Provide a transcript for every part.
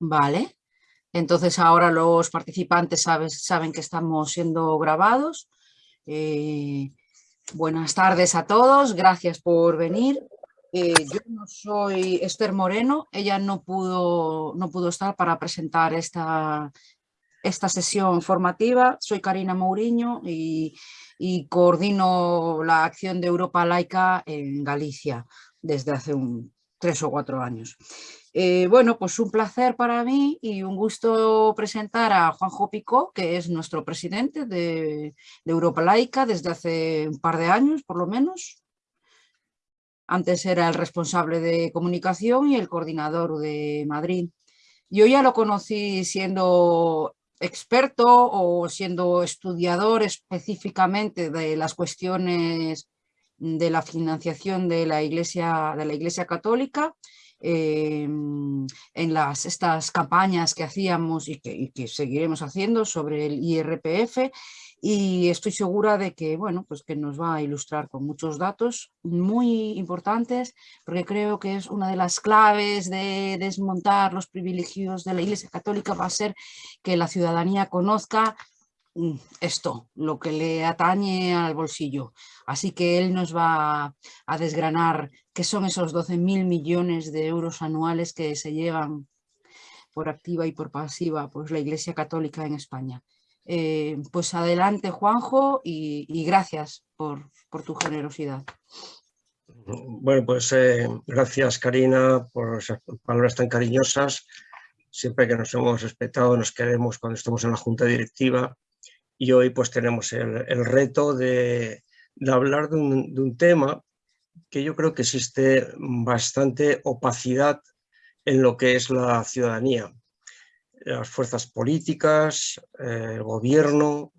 Vale. Entonces ahora los participantes saben que estamos siendo grabados. Eh, buenas tardes a todos, gracias por venir. Eh, yo no soy Esther Moreno, ella no pudo, no pudo estar para presentar esta, esta sesión formativa. Soy Karina Mourinho y, y coordino la acción de Europa Laica en Galicia desde hace un, tres o cuatro años. Eh, bueno, pues un placer para mí y un gusto presentar a Juanjo Picó, que es nuestro presidente de, Europa Laica desde hace un par de años, por lo menos. Antes era el responsable de comunicación y el coordinador de Madrid. Yo ya lo conocí siendo experto o siendo estudiador específicamente de las cuestiones de la financiación de la Iglesia, de la iglesia Católica Em, en las, estas campañas que hacíamos y que, seguiremos haciendo sobre el IRPF y estoy segura de que, bueno, pues que nos va a ilustrar con muchos datos muy importantes porque creo que es una de las claves de desmontar los privilegios de la Iglesia Católica va a ser que la ciudadanía conozca esto, lo que le atañe al bolsillo. Así que él nos va a desgranar que son esos 12.000 millones de euros anuales que se llevan por activa y por pasiva pues, la Iglesia Católica en España. Eh, pues adelante Juanjo y, gracias por, tu generosidad. Bueno, pues eh, gracias Karina por esas palabras tan cariñosas. Siempre que nos hemos respetado, nos queremos cuando estamos en la junta directiva y hoy pues tenemos el, reto de, hablar de un, tema que yo creo que existe bastante opacidad en lo que es la ciudadanía. Las fuerzas políticas, eh, el gobierno,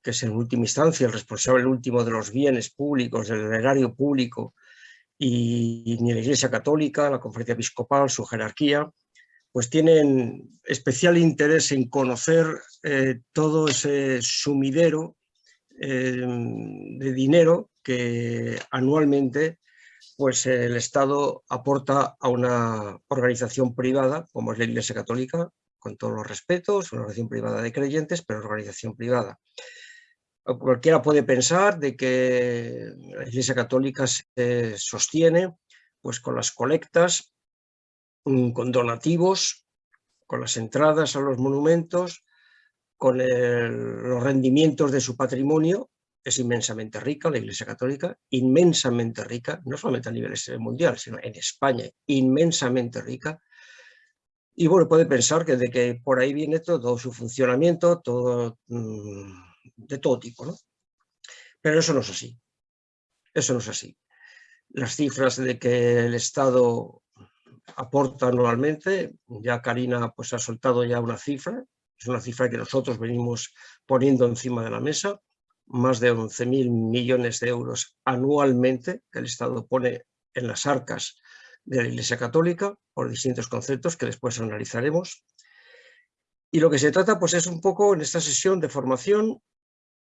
que es en última instancia el responsable último de los bienes públicos, del erario público, y, ni la Iglesia Católica, la Conferencia Episcopal, su jerarquía, pues tienen especial interés en conocer eh, todo ese sumidero eh, de dinero que anualmente pues el Estado aporta a una organización privada, como es la Iglesia Católica, con todos los respetos, una organización privada de creyentes, pero organización privada. Cualquiera puede pensar de que la Iglesia Católica se sostiene pues, con las colectas, con donativos, con las entradas a los monumentos, con los rendimientos de su patrimonio, es inmensamente rica, la Iglesia Católica, inmensamente rica, no solamente a nivel mundial, sino en España, inmensamente rica. Y bueno, puede pensar que de que por ahí viene todo su funcionamiento, todo, mm, de todo tipo, ¿no? Pero eso no es así. Eso no es así. Las cifras de que el Estado aporta anualmente, ya Karina pues, ha soltado ya una cifra, es una cifra que nosotros venimos poniendo encima de la mesa, más de 11.000 millones de euros anualmente que el Estado pone en las arcas de la Iglesia Católica por distintos conceptos que después analizaremos. Y lo que se trata pues es un poco en esta sesión de formación,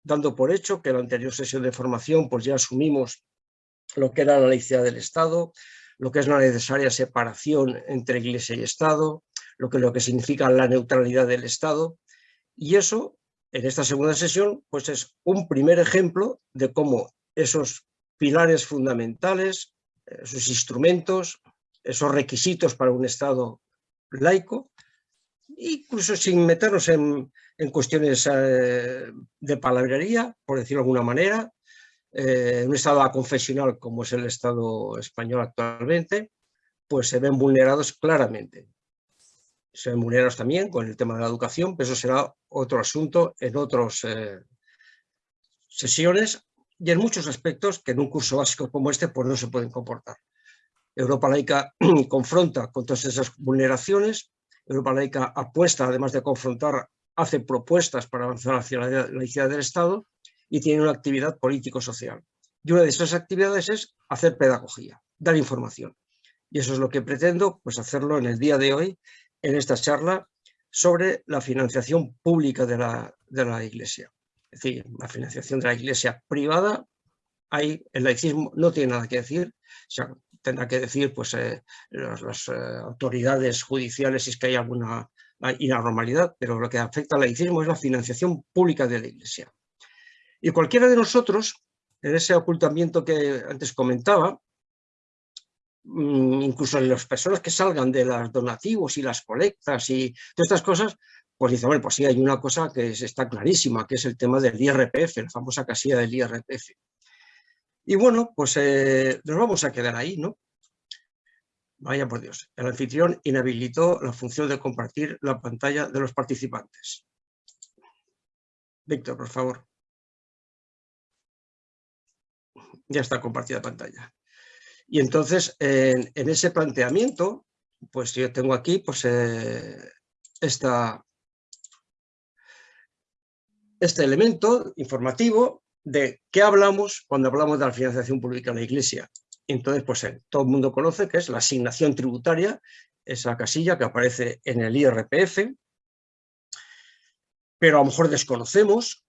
dando por hecho que en la anterior sesión de formación pues ya asumimos lo que era la laicidad del Estado, lo que es la necesaria separación entre Iglesia y Estado, lo que, lo que significa la neutralidad del Estado, y eso en esta segunda sesión pues es un primer ejemplo de cómo esos pilares fundamentales, esos instrumentos, esos requisitos para un Estado laico, incluso sin meternos en, cuestiones eh, de palabrería, por decirlo de alguna manera, eh, un Estado confesional como es el Estado español actualmente, pues se ven vulnerados claramente. Se remunerados también con el tema de la educación, pero eso será otro asunto en otras eh, sesiones y en muchos aspectos que en un curso básico como este pues no se pueden comportar. Europa Laica confronta con todas esas vulneraciones, Europa Laica apuesta, además de confrontar, hace propuestas para avanzar hacia la laicidad del Estado y tiene una actividad político-social. Y una de esas actividades es hacer pedagogía, dar información. Y eso es lo que pretendo pues, hacerlo en el día de hoy en esta charla sobre la financiación pública de la, de la Iglesia. Es decir, la financiación de la Iglesia privada, ahí el laicismo no tiene nada que decir, tendrá que decir pues, eh, las, eh, autoridades judiciales si es que hay alguna inanormalidad, pero lo que afecta al laicismo es la financiación pública de la Iglesia. Y cualquiera de nosotros, en ese ocultamiento que antes comentaba, mm, incluso las personas que salgan de los donativos y las colectas y todas estas cosas, pues dice, bueno, pues sí, hay una cosa que está clarísima, que es el tema del IRPF, la famosa casilla del IRPF. Y bueno, pues eh, nos vamos a quedar ahí, ¿no? Vaya por Dios, el anfitrión inhabilitó la función de compartir la pantalla de los participantes. Víctor, por favor. Ya está compartida pantalla. Y entonces, en, ese planteamiento, pues yo tengo aquí pues, eh, esta, este elemento informativo de qué hablamos cuando hablamos de la financiación pública en la Iglesia. Entonces, pues eh, todo el mundo conoce que es la asignación tributaria, esa casilla que aparece en el IRPF, pero a lo mejor desconocemos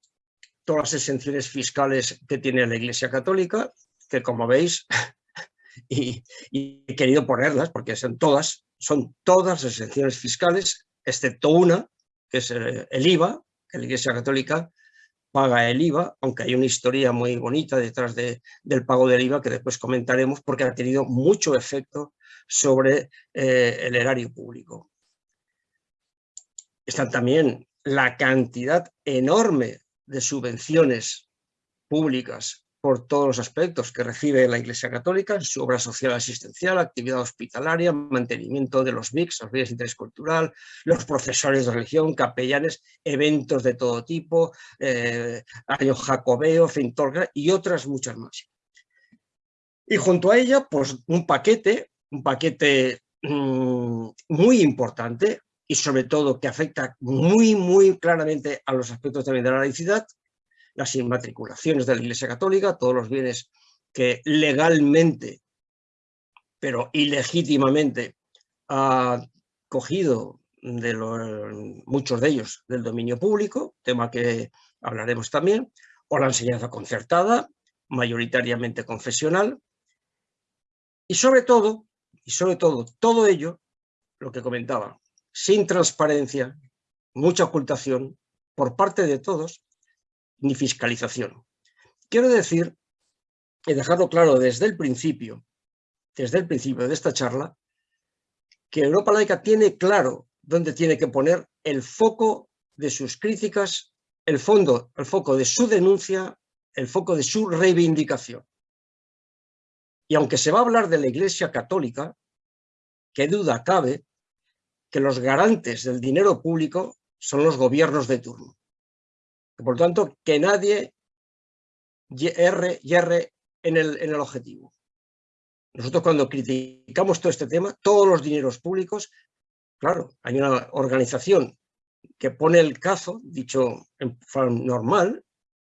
todas las exenciones fiscales que tiene la Iglesia Católica, que como veis, y, he querido ponerlas porque son todas, son todas las exenciones fiscales, excepto una, que es el, el IVA, que la Iglesia Católica paga el IVA, aunque hay una historia muy bonita detrás del pago del IVA que después comentaremos porque ha tenido mucho efecto sobre eh, el erario público. Están también la cantidad enorme de subvenciones públicas por todos los aspectos que recibe la Iglesia Católica, su obra social asistencial, actividad hospitalaria, mantenimiento de los MICs, los bienes de interés cultural, los profesores de religión, capellanes, eventos de todo tipo, eh, año jacobeo, fintorga y otras muchas más. Y junto a ella, pues un paquete, un paquete mm, muy importante y sobre todo que afecta muy, muy claramente a los aspectos también de la laicidad, las inmatriculaciones de la Iglesia Católica, todos los bienes que legalmente, pero ilegítimamente, ha cogido de muchos de ellos del dominio público, tema que hablaremos también, o la enseñanza concertada, mayoritariamente confesional, y sobre todo, y sobre todo, todo ello, lo que comentaba, sin transparencia, mucha ocultación por parte de todos, ni fiscalización. Quiero decir, y dejarlo claro desde el principio, desde el principio de esta charla, que Europa Laica tiene claro dónde tiene que poner el foco de sus críticas, el, fondo, el foco de su denuncia, el foco de su reivindicación. Y aunque se va a hablar de la Iglesia Católica, qué duda cabe que los garantes del dinero público son los gobiernos de turno. Por lo tanto, que nadie erre, yerre en el, en el objetivo. Nosotros cuando criticamos todo este tema, todos los dineros públicos, claro, hay una organización que pone el cazo, dicho en forma normal,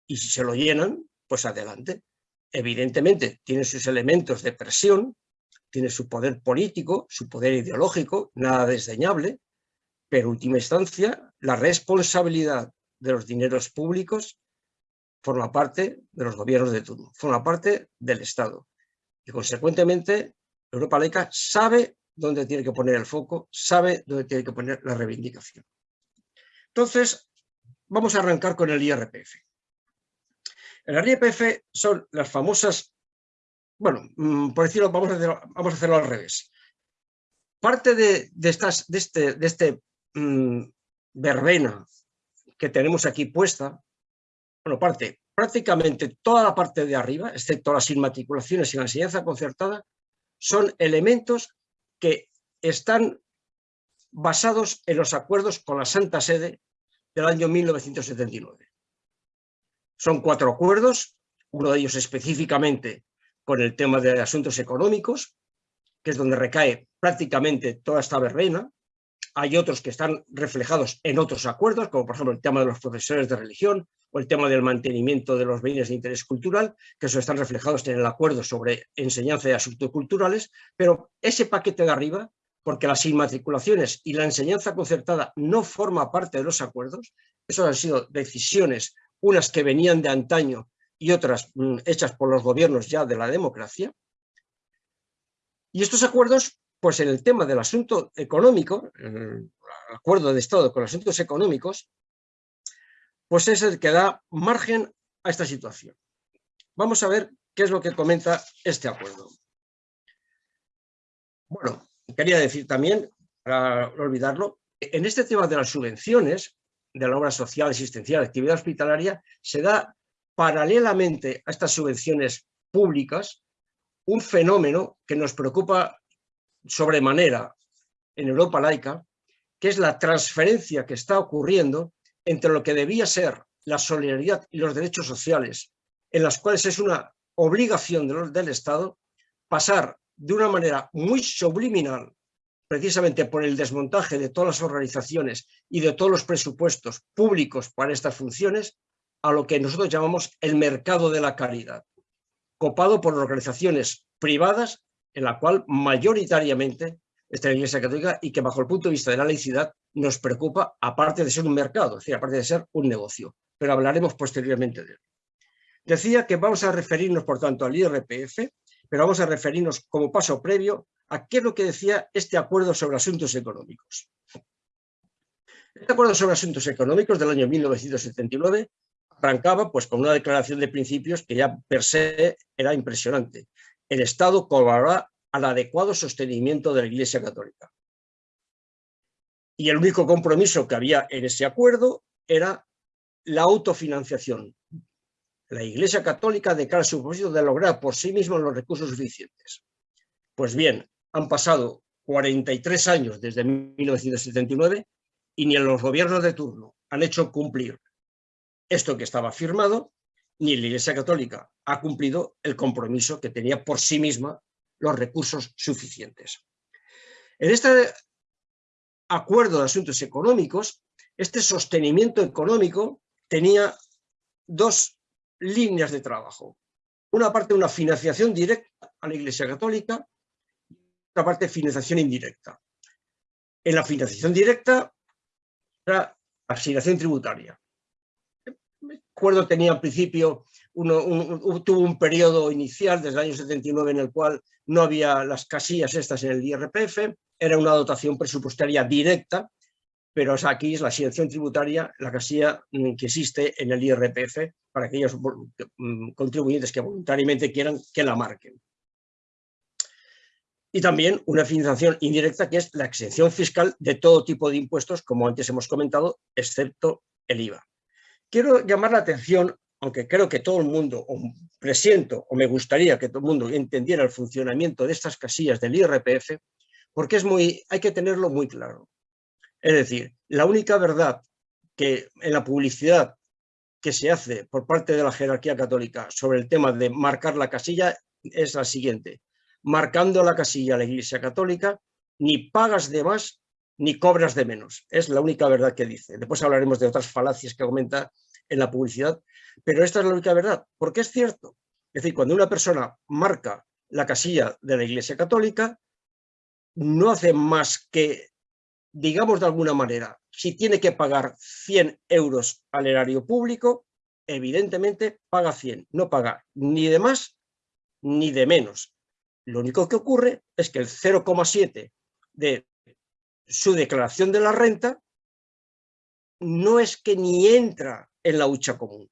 y si se lo llenan, pues adelante. Evidentemente tiene sus elementos de presión, tiene su poder político, su poder ideológico, nada desdeñable, pero en última instancia la responsabilidad de los dineros públicos forma parte de los gobiernos de turno, forma parte del Estado. Y consecuentemente, Europa laica sabe dónde tiene que poner el foco, sabe dónde tiene que poner la reivindicación. Entonces, vamos a arrancar con el IRPF. El IRPF son las famosas, bueno, mm, por decirlo, vamos a hacerlo, al revés. Parte de, de este, de este mm, verbena que tenemos aquí puesta, bueno, parte, prácticamente toda la parte de arriba, excepto las inmatriculaciones y la enseñanza concertada, son elementos que están basados en los acuerdos con la Santa Sede del año 1979. Son cuatro acuerdos, uno de ellos específicamente con el tema de asuntos económicos, que es donde recae prácticamente toda esta verbena, hay otros que están reflejados en otros acuerdos, como por ejemplo el tema de los profesores de religión o el tema del mantenimiento de los bienes de interés cultural, que eso están reflejados en el acuerdo sobre enseñanza de asuntos culturales, pero ese paquete de arriba, porque las inmatriculaciones y la enseñanza concertada no forma parte de los acuerdos, eso han sido decisiones, unas que venían de antaño y otras mm, hechas por los gobiernos ya de la democracia, Y estos acuerdos, pues en el tema del asunto económico, el acuerdo de Estado con asuntos económicos, pues es el que da margen a esta situación. Vamos a ver qué es lo que comenta este acuerdo. Bueno, quería decir también, para olvidarlo, en este tema de las subvenciones de la obra social, existencial, actividad hospitalaria, se da paralelamente a estas subvenciones públicas un fenómeno que nos preocupa sobremanera en Europa laica, que es la transferencia que está ocurriendo entre lo que debía ser la solidaridad y los derechos sociales, en las cuales es una obligación del Estado pasar de una manera muy subliminal, precisamente por el desmontaje de todas las organizaciones y de todos los presupuestos públicos para estas funciones, a lo que nosotros llamamos el mercado de la caridad, copado por organizaciones privadas en la cual mayoritariamente está la Iglesia Católica y que bajo el punto de vista de la laicidad nos preocupa, aparte de ser un mercado, es decir, aparte de ser un negocio, pero hablaremos posteriormente de él. Decía que vamos a referirnos, por tanto, al IRPF, pero vamos a referirnos como paso previo a qué es lo que decía este acuerdo sobre asuntos económicos. Este acuerdo sobre asuntos económicos del año 1979 arrancaba pues, con una declaración de principios que ya per se era impresionante. El Estado colaborará al adecuado sostenimiento de la Iglesia Católica. Y el único compromiso que había en ese acuerdo era la autofinanciación. La Iglesia Católica declara su propósito de lograr por sí misma los recursos suficientes. Pues bien, han pasado 43 años desde 1979 y ni en los gobiernos de turno han hecho cumplir esto que estaba firmado, ni la Iglesia Católica ha cumplido el compromiso que tenía por sí misma los recursos suficientes. En este acuerdo de asuntos económicos, este sostenimiento económico tenía dos líneas de trabajo. Una parte, una financiación directa a la Iglesia Católica, otra parte, financiación indirecta. En la financiación directa era asignación tributaria. Acuerdo tenía al principio, tuvo un periodo inicial desde el año 79 en el cual no había las casillas estas en el IRPF, era una dotación presupuestaria directa pero aquí es la asignación tributaria, la casilla mm, que existe en el IRPF para aquellos mm, contribuyentes que voluntariamente quieran que la marquen. Y también una financiación indirecta que es la exención fiscal de todo tipo de impuestos, como antes hemos comentado, excepto el IVA. Quiero llamar la atención, aunque creo que todo el mundo, o presiento, o me gustaría que todo el mundo entendiera el funcionamiento de estas casillas del IRPF, porque es muy, hay que tenerlo muy claro. Es decir, la única verdad que en la publicidad que se hace por parte de la jerarquía católica sobre el tema de marcar la casilla es la siguiente. Marcando la casilla a la Iglesia Católica, ni pagas de más ni cobras de menos. Es la única verdad que dice. Después hablaremos de otras falacias que aumenta en la publicidad, pero esta es la única verdad, porque es cierto. Es decir, cuando una persona marca la casilla de la Iglesia Católica, no hace más que digamos de alguna manera, si tiene que pagar 100 euros al erario público, evidentemente paga 100, no paga ni de más ni de menos. Lo único que ocurre es que el 0,7 de su declaración de la renta no es que ni entra en la hucha común.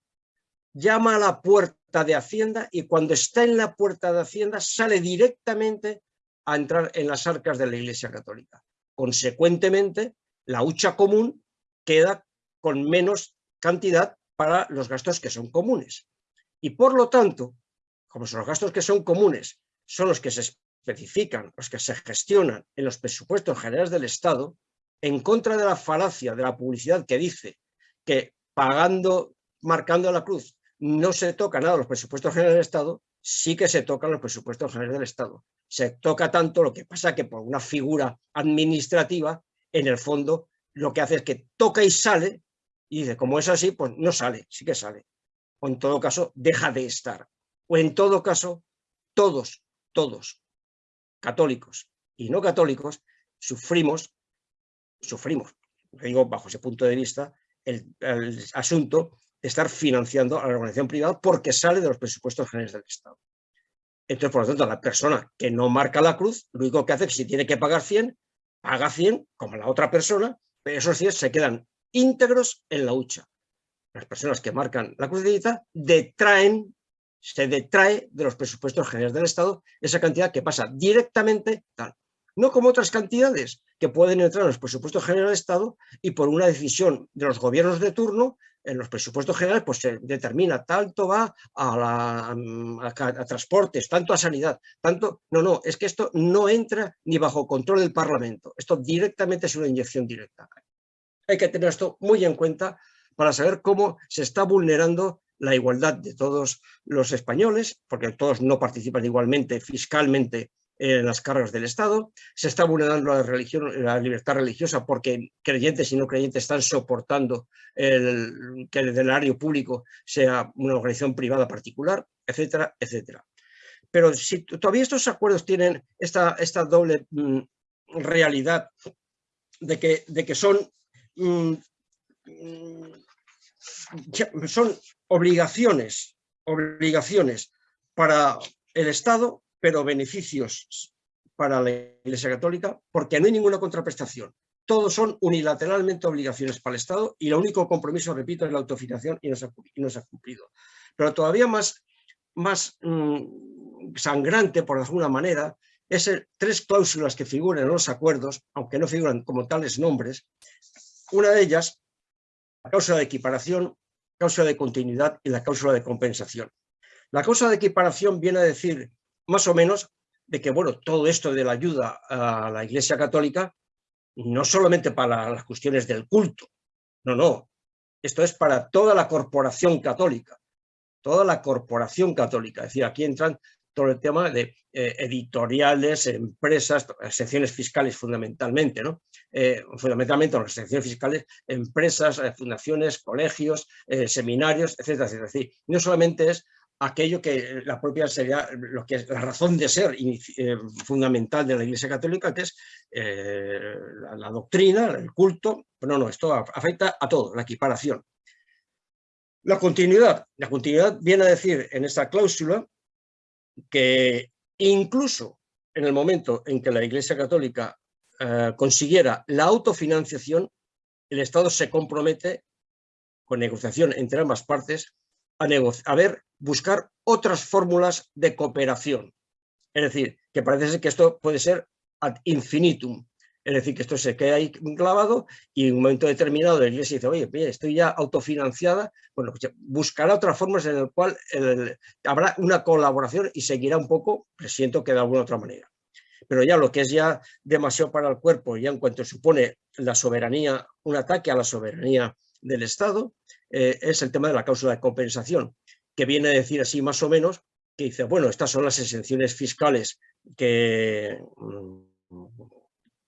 Llama a la puerta de Hacienda y cuando está en la puerta de Hacienda sale directamente a entrar en las arcas de la Iglesia Católica. Consecuentemente, la hucha común queda con menos cantidad para los gastos que son comunes. Y por lo tanto, como son los gastos que son comunes son los que se especifican, los que se gestionan en los presupuestos generales del Estado, en contra de la falacia de la publicidad que dice que pagando, marcando la cruz, no se toca nada los presupuestos generales del Estado, sí que se tocan los presupuestos generales del Estado se toca tanto, lo que pasa que por una figura administrativa, en el fondo, lo que hace es que toca y sale, y dice, como es así, pues no sale, sí que sale. O en todo caso, deja de estar. O en todo caso, todos, todos, católicos y no católicos, sufrimos, sufrimos, digo bajo ese punto de vista, el, el asunto de estar financiando a la organización privada porque sale de los presupuestos generales del Estado. Entonces, por lo tanto, la persona que no marca la cruz, lo único que hace es que si tiene que pagar 100, paga 100 como la otra persona, pero esos 100 se quedan íntegros en la hucha. Las personas que marcan la crucecita detraen, se detrae de los presupuestos generales del Estado esa cantidad que pasa directamente tal. No como otras cantidades que pueden entrar en los presupuestos generales del Estado y por una decisión de los gobiernos de turno en los presupuestos generales pues se determina tanto va a, la, a, transportes, tanto a sanidad, tanto... No, no, es que esto no entra ni bajo control del Parlamento. Esto directamente es una inyección directa. Hay que tener esto muy en cuenta para saber cómo se está vulnerando la igualdad de todos los españoles, porque todos no participan igualmente fiscalmente en las cargas del Estado, se está vulnerando la, religión, la libertad religiosa porque creyentes y no creyentes están soportando el, que el erario público sea una organización privada particular, etcétera, etcétera. Pero si todavía estos acuerdos tienen esta, esta doble mm, realidad de que, de que son, mm, son obligaciones, obligaciones para el Estado, pero beneficios para la Iglesia Católica, porque no hay ninguna contraprestación. Todos son unilateralmente obligaciones para el Estado y el único compromiso, repito, es la autofinanciación y no se ha, cumplido. Pero todavía más, más mm, sangrante, por alguna manera, es tres cláusulas que figuran en los acuerdos, aunque no figuran como tales nombres. Una de ellas, la cláusula de equiparación, cláusula de continuidad y la cláusula de compensación. La cláusula de equiparación viene a decir más o menos de que, bueno, todo esto de la ayuda a la Iglesia Católica, no solamente para las cuestiones del culto, no, no, esto es para toda la corporación católica, toda la corporación católica, es decir, aquí entran todo el tema de eh, editoriales, empresas, secciones fiscales fundamentalmente, ¿no? Eh, fundamentalmente las secciones fiscales, empresas, eh, fundaciones, colegios, seminarios, etcétera, etcétera. Es decir, no solamente es aquello que la propia sería lo que es la razón de ser eh, fundamental de la Iglesia Católica, que es eh, la, doctrina, el culto, pero no, no, esto afecta a todo, la equiparación. La continuidad, la continuidad viene a decir en esta cláusula que incluso en el momento en que la Iglesia Católica eh, consiguiera la autofinanciación, el Estado se compromete con negociación entre ambas partes a, a ver buscar otras fórmulas de cooperación. Es decir, que parece ser que esto puede ser ad infinitum. Es decir, que esto se queda ahí clavado y en un momento determinado la iglesia dice, oye, estoy ya autofinanciada, bueno, pues buscará otras formas en las cual habrá una colaboración y seguirá un poco, presiento que de alguna otra manera. Pero ya lo que es ya demasiado para el cuerpo, ya en cuanto supone la soberanía, un ataque a la soberanía del Estado, eh, es el tema de la cláusula de compensación, que viene a decir así más o menos, que dice, bueno, estas son las exenciones fiscales que, mm,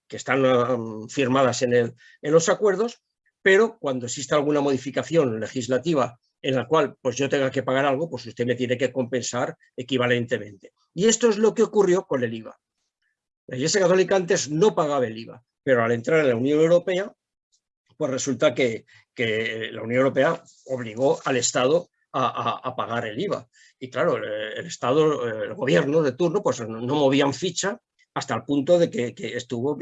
que están mm, firmadas en, el, en los acuerdos, pero cuando exista alguna modificación legislativa en la cual pues yo tenga que pagar algo, pues usted me tiene que compensar equivalentemente. Y esto es lo que ocurrió con el IVA. La Iglesia Católica antes no pagaba el IVA, pero al entrar en la Unión Europea, pues resulta que, que la Unión Europea obligó al Estado a, pagar el IVA. Y claro, el, Estado, el gobierno de turno, pues no, movían ficha hasta el punto de que, estuvo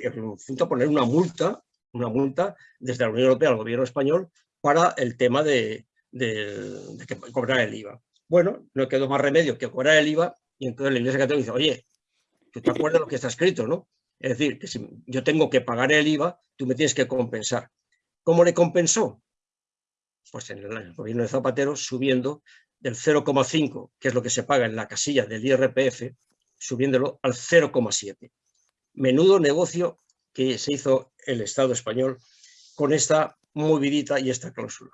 a poner una multa, una multa desde la Unión Europea al gobierno español para el tema de, que cobrar el IVA. Bueno, no quedó más remedio que cobrar el IVA y entonces la Iglesia Católica dice, oye, ¿tú te acuerdas lo que está escrito, no? Es decir, que si yo tengo que pagar el IVA, tú me tienes que compensar. ¿Cómo le compensó? pues en el gobierno de Zapatero subiendo del 0,5, que es lo que se paga en la casilla del IRPF, subiéndolo al 0,7. Menudo negocio que se hizo el Estado español con esta movidita y esta cláusula.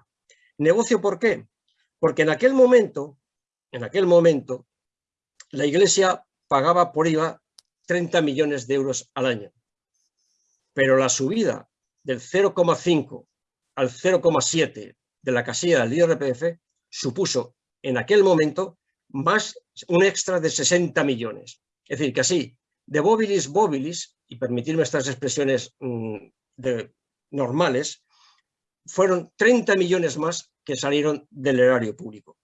¿Negocio por qué? Porque en aquel momento, en aquel momento, la Iglesia pagaba por IVA 30 millones de euros al año. Pero la subida del 0,5 al 0,7 de la casilla del IRPF supuso en aquel momento más un extra de 60 millones. Es decir, que así, de bobilis bobilis, y permitirme estas expresiones mm, de, normales, fueron 30 millones más que salieron del erario público.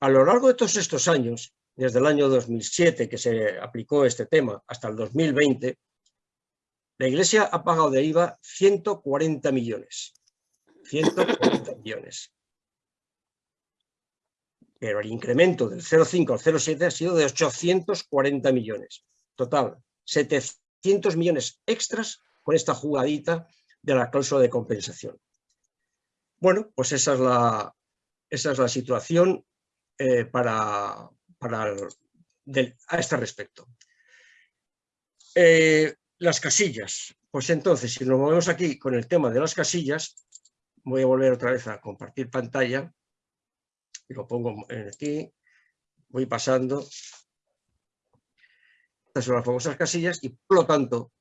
A lo largo de todos estos años, desde el año 2007 que se aplicó este tema hasta el 2020, la Iglesia ha pagado de IVA 140 millones. 140 millones. Pero el incremento del 0,5 al 0,7 ha sido de 840 millones. Total, 700 millones extras con esta jugadita de la cláusula de compensación. Bueno, pues esa es la, esa es la situación eh, para, para a este respecto. Eh, las casillas. Pues entonces, si nos movemos aquí con el tema de las casillas, voy a volver otra vez a compartir pantalla y lo pongo aquí, voy pasando. Estas son las famosas casillas y por lo tanto,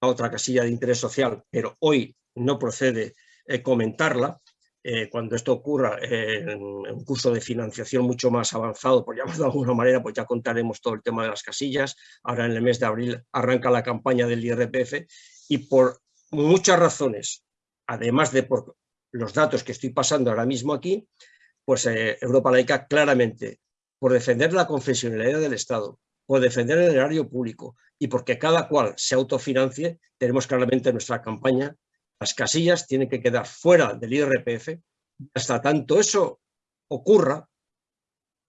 otra casilla de interés social, pero hoy no procede eh, comentarla, eh, cuando esto ocurra en, un curso de financiación mucho más avanzado, por llamarlo de alguna manera, pues ya contaremos todo el tema de las casillas. Ahora en el mes de abril arranca la campaña del IRPF y por muchas razones, además de por los datos que estoy pasando ahora mismo aquí, pues eh, Europa Laica claramente, por defender la confesionalidad del Estado, por defender el erario público y porque cada cual se autofinancie, tenemos claramente nuestra campaña las casillas tienen que quedar fuera del IRPF hasta tanto eso ocurra,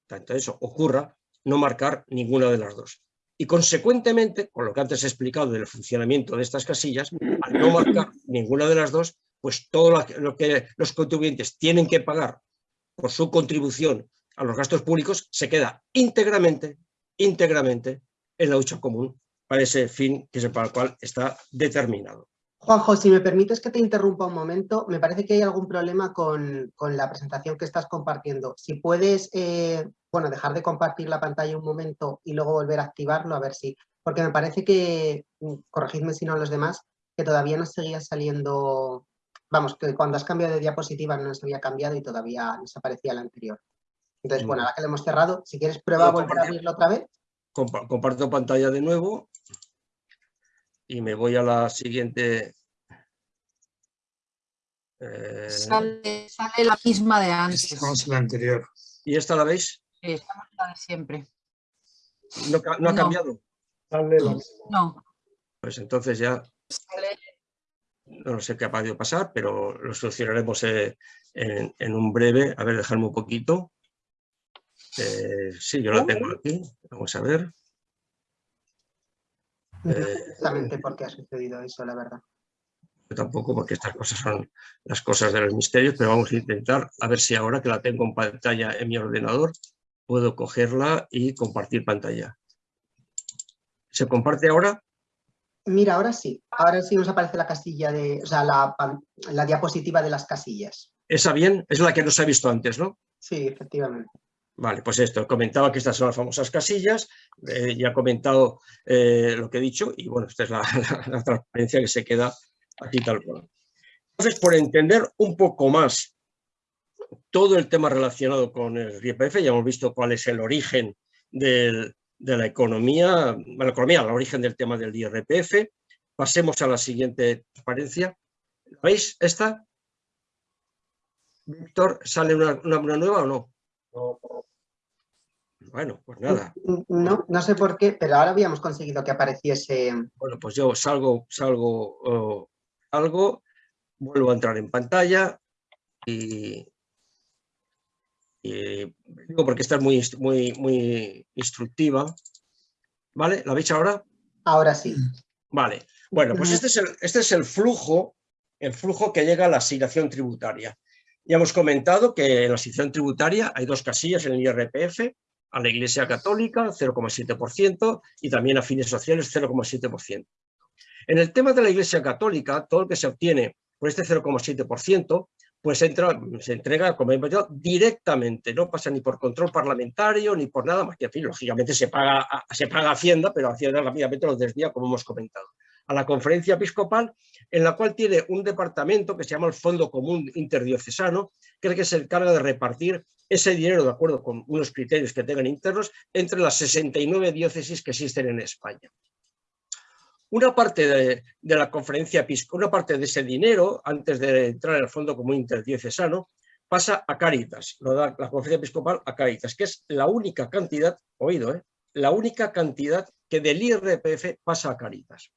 tanto eso ocurra, no marcar ninguna de las dos. Y consecuentemente, con lo que antes he explicado del funcionamiento de estas casillas, al no marcar ninguna de las dos, pues todo lo que los contribuyentes tienen que pagar por su contribución a los gastos públicos se queda íntegramente, íntegramente en la lucha común para ese fin que es para el cual está determinado. Juanjo, si me permites que te interrumpa un momento, me parece que hay algún problema con, la presentación que estás compartiendo. Si puedes, eh, bueno, dejar de compartir la pantalla un momento y luego volver a activarlo, a ver si... Porque me parece que, mm, corregidme si no los demás, que todavía no seguía saliendo... Vamos, que cuando has cambiado de diapositiva no se había cambiado y todavía desaparecía la anterior. Entonces, bueno, ahora que lo hemos cerrado, si quieres prueba a volver a abrirlo otra vez. Comparto pantalla de nuevo y me voy a la siguiente. Eh, sale, la misma de antes. Estamos en la anterior. ¿Y esta la veis? Sí, estamos la de siempre. ¿No, ha cambiado? No. Pues entonces ya... No sé qué ha podido pasar, pero lo solucionaremos eh, en, un breve. A ver, dejarme un poquito. Eh, sí, yo la tengo aquí. Vamos a ver. Exactamente por qué ha sucedido eso, la verdad. Yo tampoco, porque estas cosas son las cosas de los misterios, pero vamos a intentar a ver si ahora que la tengo en pantalla en mi ordenador, puedo cogerla y compartir pantalla. ¿Se comparte ahora? Mira, ahora sí. Ahora sí nos aparece la casilla de, o sea, la, la diapositiva de las casillas. ¿Esa bien? Es la que nos ha visto antes, ¿no? Sí, efectivamente. Vale, pues esto, comentaba que estas son las famosas casillas, eh, ya he comentado eh, lo que he dicho y bueno, esta es la, transparencia que se queda aquí tal cual. Entonces, por entender un poco más todo el tema relacionado con el IRPF, ya hemos visto cuál es el origen de la economía, la economía, el origen del tema del IRPF. Pasemos a la siguiente transparencia. ¿Veis esta? Víctor, ¿sale una, una nueva o no? Bueno, pues nada. No, no sé por qué, pero ahora habíamos conseguido que apareciese... Bueno, pues yo salgo, salgo, algo, vuelvo a entrar en pantalla y, digo porque esta es muy, muy, muy instructiva. ¿Vale? ¿La veis ahora? Ahora sí. Vale. Bueno, pues este es el, este es el flujo, el flujo que llega a la asignación tributaria. Ya hemos comentado que en la asignación tributaria hay dos casillas en el IRPF, a la Iglesia Católica 0,7% y también a fines sociales 0,7%. En el tema de la Iglesia Católica, todo lo que se obtiene por este 0,7%, pues entra, se entrega, como he dicho, directamente, no pasa ni por control parlamentario ni por nada más que, lógicamente se paga, se paga Hacienda, pero Hacienda rápidamente lo desvía, como hemos comentado a la conferencia episcopal, en la cual tiene un departamento que se llama el Fondo Común Interdiocesano, que es el que se encarga de repartir ese dinero, de acuerdo con unos criterios que tengan internos, entre las 69 diócesis que existen en España. Una parte de, la conferencia episcopal, una parte de ese dinero, antes de entrar al Fondo Común Interdiocesano, pasa a Cáritas, lo da la conferencia episcopal a Cáritas, que es la única cantidad, oído, ¿eh? la única cantidad que del IRPF pasa a Cáritas.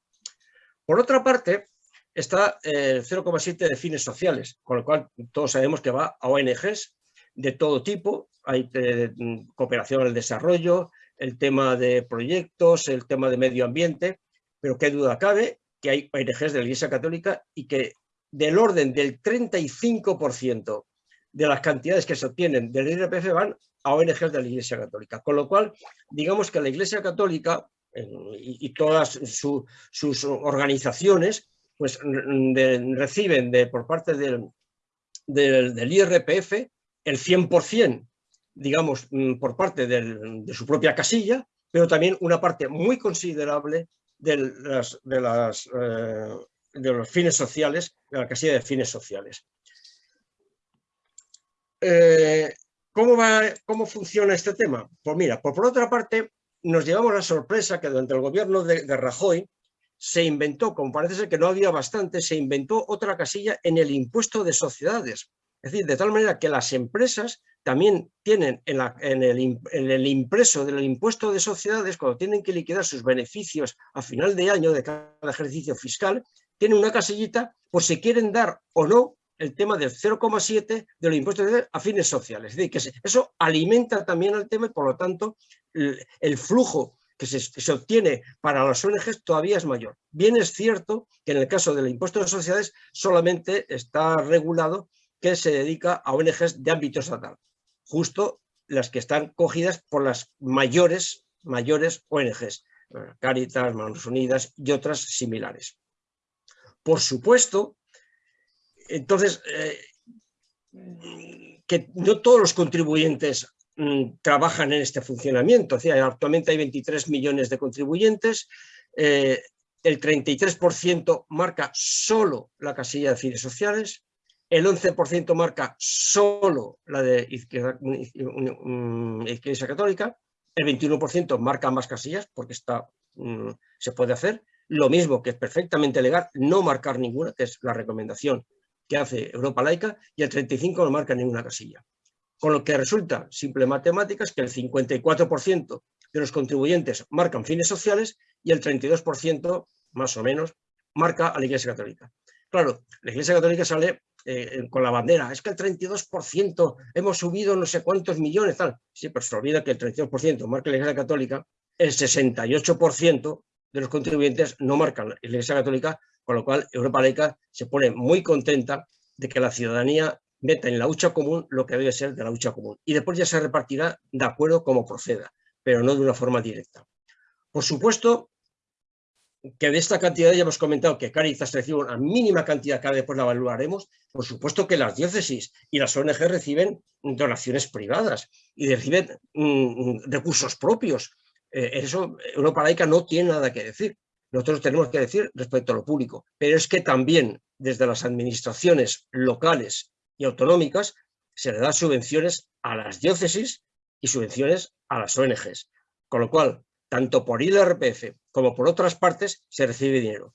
Por otra parte, está el 0,7 de fines sociales, con lo cual todos sabemos que va a ONGs de todo tipo, hay eh, cooperación al desarrollo, el tema de proyectos, el tema de medio ambiente, pero qué duda cabe que hay ONGs de la Iglesia Católica y que del orden del 35% de las cantidades que se obtienen del IRPF van a ONGs de la Iglesia Católica. Con lo cual, digamos que la Iglesia Católica y, todas sus organizaciones pues reciben de, por parte del, del, IRPF el 100%, digamos, mm, por parte de su propia casilla, pero también una parte muy considerable de, las, de, eh, los fines sociales, de la casilla de fines sociales. Eh, ¿cómo, va, ¿Cómo funciona este tema? Pues mira, por, otra parte, nos llevamos la sorpresa que durante el gobierno de, de Rajoy se inventó, como parece ser que no había bastante, se inventó otra casilla en el impuesto de sociedades. Es decir, de tal manera que las empresas también tienen en, el, impreso del impuesto de sociedades, cuando tienen que liquidar sus beneficios a final de año de cada ejercicio fiscal, tienen una casillita por si quieren dar o no el tema del 0,7 de los impuestos a fines sociales. Es decir, que eso alimenta también al tema y por lo tanto el flujo que se, obtiene para las ONGs todavía es mayor. Bien es cierto que en el caso del impuesto de sociedades solamente está regulado que se dedica a ONGs de ámbito estatal, justo las que están cogidas por las mayores, mayores ONGs, Caritas, Manos Unidas y otras similares. Por supuesto, entonces, eh, que no todos los contribuyentes Mm, trabajan en este funcionamiento. actualmente hay 23 millones de contribuyentes, eh, el 33% marca solo la casilla de fines sociales, el 11% marca solo la de izquierda, católica, el 21% marca más casillas porque está, mm, se puede hacer, lo mismo que es perfectamente legal no marcar ninguna, que es la recomendación que hace Europa Laica, y el 35% no marca ninguna casilla. Con lo que resulta, simple matemáticas, que el 54% de los contribuyentes marcan fines sociales y el 32%, más o menos, marca a la Iglesia Católica. Claro, la Iglesia Católica sale eh, con la bandera, es que el 32% hemos subido no sé cuántos millones, tal. Sí, pero se olvida que el 32% marca la Iglesia Católica, el 68% de los contribuyentes no marcan la Iglesia Católica, con lo cual Europa Laica se pone muy contenta de que la ciudadanía meta en la hucha común lo que debe ser de la hucha común. Y después ya se repartirá de acuerdo como proceda, pero no de una forma directa. Por supuesto que de esta cantidad ya hemos comentado que Caritas recibe una mínima cantidad, que después la evaluaremos. Por supuesto que las diócesis y las ONG reciben donaciones privadas y reciben mm, recursos propios. Eh, eso Europa Laica no tiene nada que decir. Nosotros tenemos que decir respecto a lo público, pero es que también desde las administraciones locales y autonómicas se le da subvenciones a las diócesis y subvenciones a las ONGs. Con lo cual, tanto por IRPF como por otras partes se recibe dinero.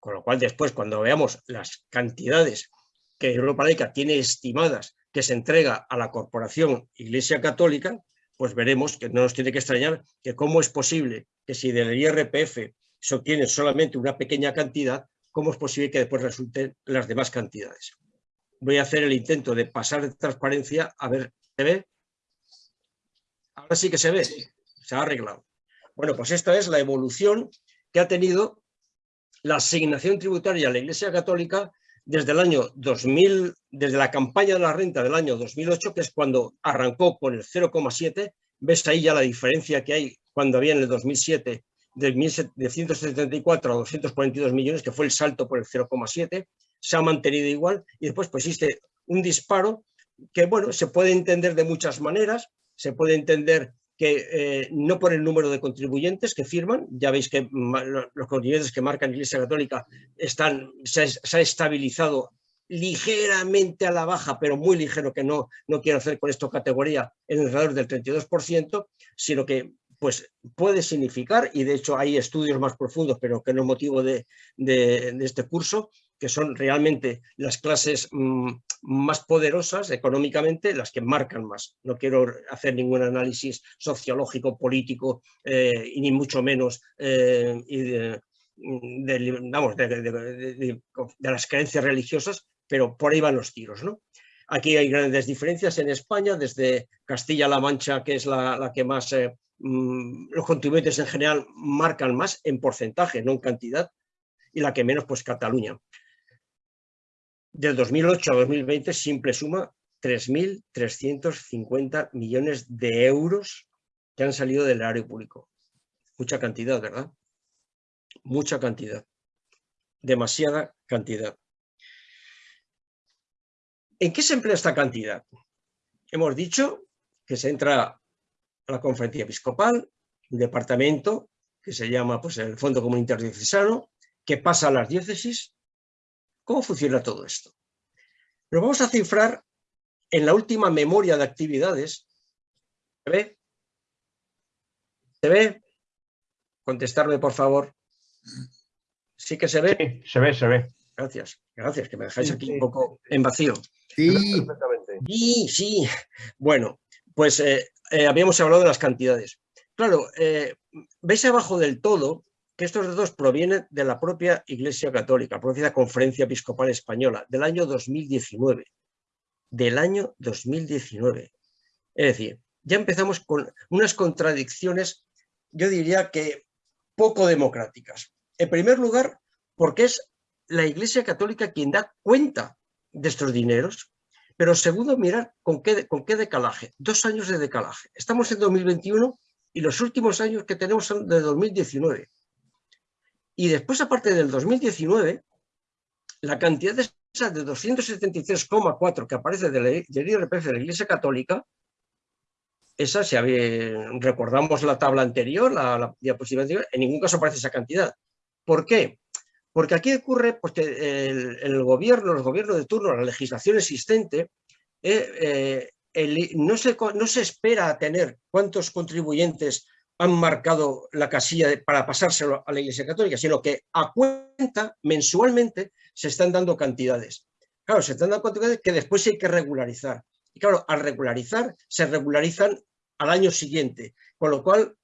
Con lo cual después cuando veamos las cantidades que Europa Laica tiene estimadas que se entrega a la Corporación Iglesia Católica, pues veremos que no nos tiene que extrañar que cómo es posible que si del IRPF se obtiene solamente una pequeña cantidad, cómo es posible que después resulten las demás cantidades voy a hacer el intento de pasar de transparencia, a ver, ¿se ve? Ahora sí que se ve, se ha arreglado. Bueno, pues esta es la evolución que ha tenido la asignación tributaria a la Iglesia Católica desde el año 2000, desde la campaña de la renta del año 2008, que es cuando arrancó con el 0,7, ves ahí ya la diferencia que hay cuando había en el 2007 de 174 a 242 millones, que fue el salto por el 0,7, se ha mantenido igual. Y después pues existe un disparo que bueno, se puede entender de muchas maneras, se puede entender que eh, no por el número de contribuyentes que firman, ya veis que los contribuyentes que marcan Iglesia Católica están, se, ha estabilizado ligeramente a la baja, pero muy ligero, que no, no quiero hacer con esto categoría, en alrededor del 32%, sino que pues puede significar, y de hecho hay estudios más profundos, pero que no es motivo de, de este curso, que son realmente las clases mm, más poderosas económicamente las que marcan más. No quiero hacer ningún análisis sociológico, político, eh, y ni mucho menos de, las creencias religiosas, pero por ahí van los tiros. ¿no? Aquí hay grandes diferencias en España, desde Castilla-La Mancha, que es la, que más, eh, los contribuyentes en general marcan más en porcentaje, no en cantidad, y la que menos, pues Cataluña. Del 2008 a 2020, simple suma, 3.350 millones de euros que han salido del erario público. Mucha cantidad, ¿verdad? Mucha cantidad. Demasiada cantidad. ¿En qué se emplea esta cantidad? Hemos dicho que se entra la conferencia episcopal, un departamento que se llama pues, el Fondo Comunitario Diocesano, que pasa a las diócesis. ¿Cómo funciona todo esto? Lo vamos a cifrar en la última memoria de actividades. ¿Se ve? ¿Se ve? Contestarme, por favor. ¿Sí que se ve? Sí, se ve, se ve. Gracias, gracias, que me dejáis aquí un poco en vacío. Sí. Sí, sí. Bueno, pues eh, eh, habíamos hablado de las cantidades. Claro, eh, veis abajo del todo que estos datos provienen de la propia Iglesia Católica, la propia Conferencia Episcopal Española, del año 2019. Del año 2019. Es decir, ya empezamos con unas contradicciones, yo diría que poco democráticas. En primer lugar, porque es la Iglesia Católica quien da cuenta de estos dineros, pero segundo, mirar con qué, con qué decalaje. Dos años de decalaje. Estamos en 2021 y los últimos años que tenemos son de 2019. Y después, aparte del 2019, la cantidad de esa de 273,4 que aparece del, del IRPF de la Iglesia Católica, esa, si recordamos la tabla anterior, la, diapositiva anterior, en ningún caso aparece esa cantidad. ¿Por qué? Porque aquí ocurre pues, que el, gobierno, los gobiernos de turno, la legislación existente, eh, eh, no, se, espera tener cuántos contribuyentes han marcado la casilla para pasárselo a la Iglesia Católica, sino que a cuenta, mensualmente, se están dando cantidades. Claro, se están dando cantidades que después hay que regularizar. Y claro, al regularizar, se regularizan al año siguiente. Con lo cual,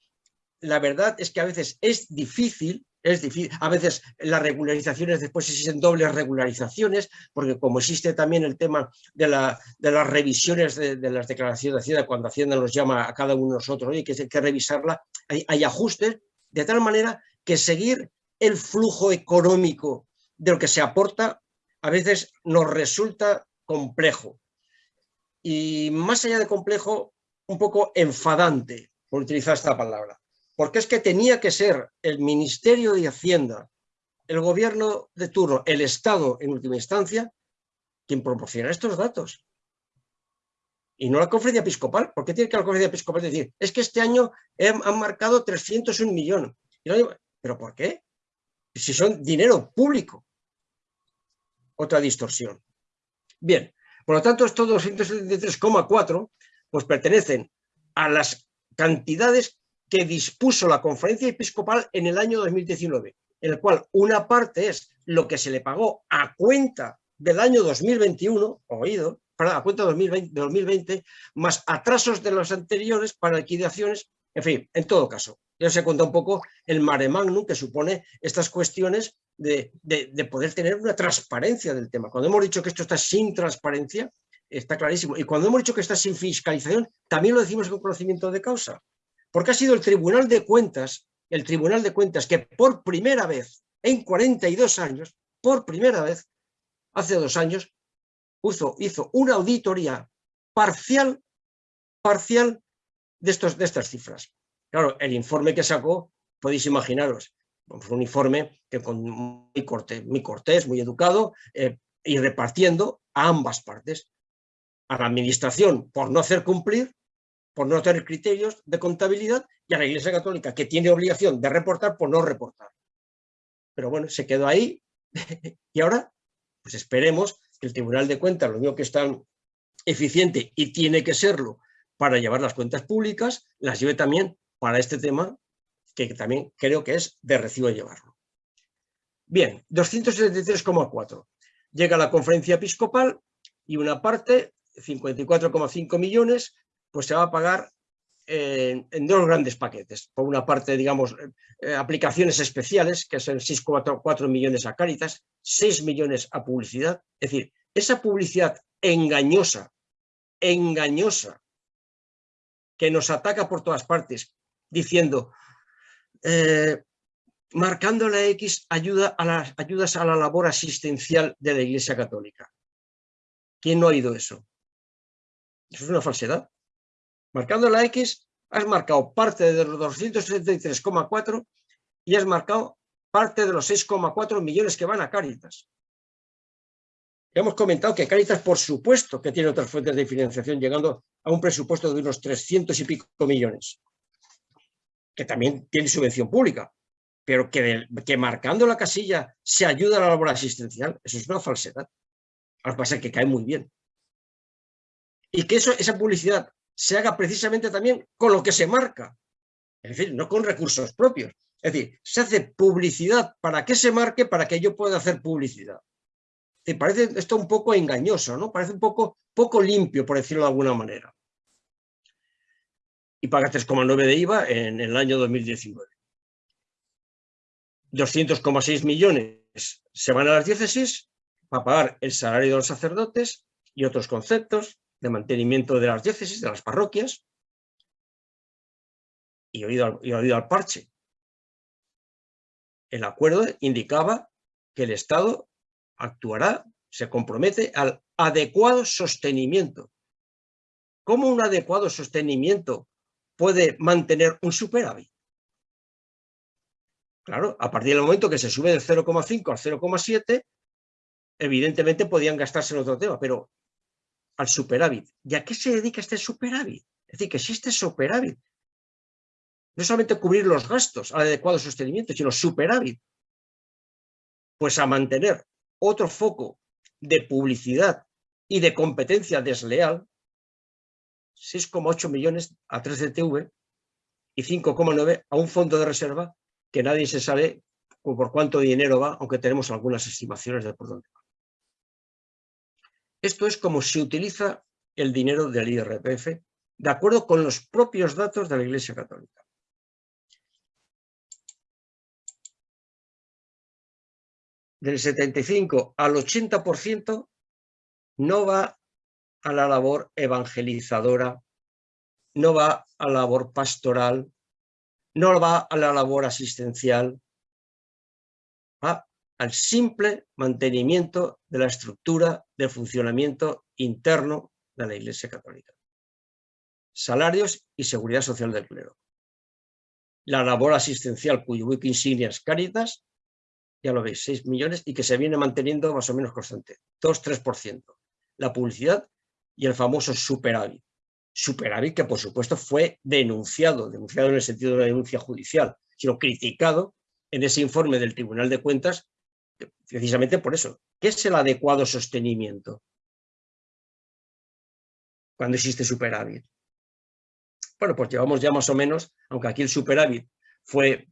la verdad es que a veces es difícil es difícil. A veces las regularizaciones después existen dobles regularizaciones, porque como existe también el tema de, la, de las revisiones de, las declaraciones de Hacienda, cuando Hacienda nos llama a cada uno de nosotros, y que hay que revisarla, hay, ajustes, de tal manera que seguir el flujo económico de lo que se aporta a veces nos resulta complejo. Y más allá de complejo, un poco enfadante, por utilizar esta palabra porque es que tenía que ser el Ministerio de Hacienda, el gobierno de turno, el Estado en última instancia, quien proporciona estos datos. Y no la conferencia episcopal. ¿Por qué tiene que la conferencia episcopal decir? Es que este año han marcado 301 millones. ¿Pero por qué? Si son dinero público. Otra distorsión. Bien, por lo tanto estos 273,4 pues pertenecen a las cantidades que dispuso la conferencia episcopal en el año 2019, en el cual una parte es lo que se le pagó a cuenta del año 2021, oído, para a cuenta de 2020, 2020, más atrasos de los anteriores para liquidaciones, en fin, en todo caso. Ya se cuenta un poco el mare magnum que supone estas cuestiones de, poder tener una transparencia del tema. Cuando hemos dicho que esto está sin transparencia, está clarísimo. Y cuando hemos dicho que está sin fiscalización, también lo decimos con conocimiento de causa porque ha sido el Tribunal de Cuentas, el Tribunal de Cuentas que por primera vez en 42 años, por primera vez, hace dos años, hizo, una auditoría parcial, parcial de, estas cifras. Claro, el informe que sacó, podéis imaginaros, fue un informe que con muy cortés, muy, cortés, muy educado, eh, y repartiendo a ambas partes. A la administración por no hacer cumplir por no tener criterios de contabilidad y a la Iglesia Católica que tiene obligación de reportar por no reportar. Pero bueno, se quedó ahí y ahora pues esperemos que el Tribunal de Cuentas, lo único que es tan eficiente y tiene que serlo para llevar las cuentas públicas, las lleve también para este tema que también creo que es de recibo llevarlo. Bien, 273,4. Llega la conferencia episcopal y una parte, 54,5 millones, pues se va a pagar en, dos grandes paquetes. Por una parte, digamos, eh, aplicaciones especiales, que son 6,4 millones a Cáritas, 6 millones a publicidad. Es decir, esa publicidad engañosa, engañosa, que nos ataca por todas partes, diciendo, eh, marcando la X ayuda a las, ayudas a la labor asistencial de la Iglesia Católica. ¿Quién no ha oído eso? Eso es una falsedad. Marcando la X, has marcado parte de los 273,4 y has marcado parte de los 6,4 millones que van a Cáritas. Hemos comentado que Cáritas, por supuesto, que tiene otras fuentes de financiación, llegando a un presupuesto de unos 300 y pico millones, que también tiene subvención pública, pero que, marcando la casilla se ayuda a la labor asistencial, eso es una falsedad. Lo que pasa es que cae muy bien. Y que esa publicidad se haga precisamente también con lo que se marca, es decir, no con recursos propios. Es decir, se hace publicidad para que se marque, para que yo pueda hacer publicidad. Te parece esto un poco engañoso, ¿no? Parece un poco, poco limpio, por decirlo de alguna manera. Y paga 3,9 de IVA en, el año 2019. 200,6 millones se van a las diócesis para pagar el salario de los sacerdotes y otros conceptos, de mantenimiento de las diócesis, de las parroquias, y oído al, y oído al parche. El acuerdo indicaba que el Estado actuará, se compromete al adecuado sostenimiento. ¿Cómo un adecuado sostenimiento puede mantener un superávit? Claro, a partir del momento que se sube del 0,5 al 0,7, evidentemente podían gastarse en otro tema, pero al superávit. ¿Y a qué se dedica este superávit? Es decir, que existe superávit. No solamente cubrir los gastos al adecuado sostenimiento, sino superávit. Pues a mantener otro foco de publicidad y de competencia desleal, 6,8 millones a 3DTV y 5,9 a un fondo de reserva que nadie se sabe por cuánto dinero va, aunque tenemos algunas estimaciones de por dónde va. Esto es como se utiliza el dinero del IRPF de acuerdo con los propios datos de la Iglesia Católica. Del 75 al 80% no va a la labor evangelizadora, no va a la labor pastoral, no va a la labor asistencial, al simple mantenimiento de la estructura del funcionamiento interno de la Iglesia Católica. Salarios y seguridad social del clero. La labor asistencial cuyo buque insignia es Caritas, ya lo veis, 6 millones y que se viene manteniendo más o menos constante, 2-3%. La publicidad y el famoso superávit. Superávit que por supuesto fue denunciado, denunciado en el sentido de una denuncia judicial, sino criticado en ese informe del Tribunal de Cuentas precisamente por eso. ¿Qué es el adecuado sostenimiento? Cuando existe superávit. Bueno, pues llevamos ya más o menos, aunque aquí el superávit fue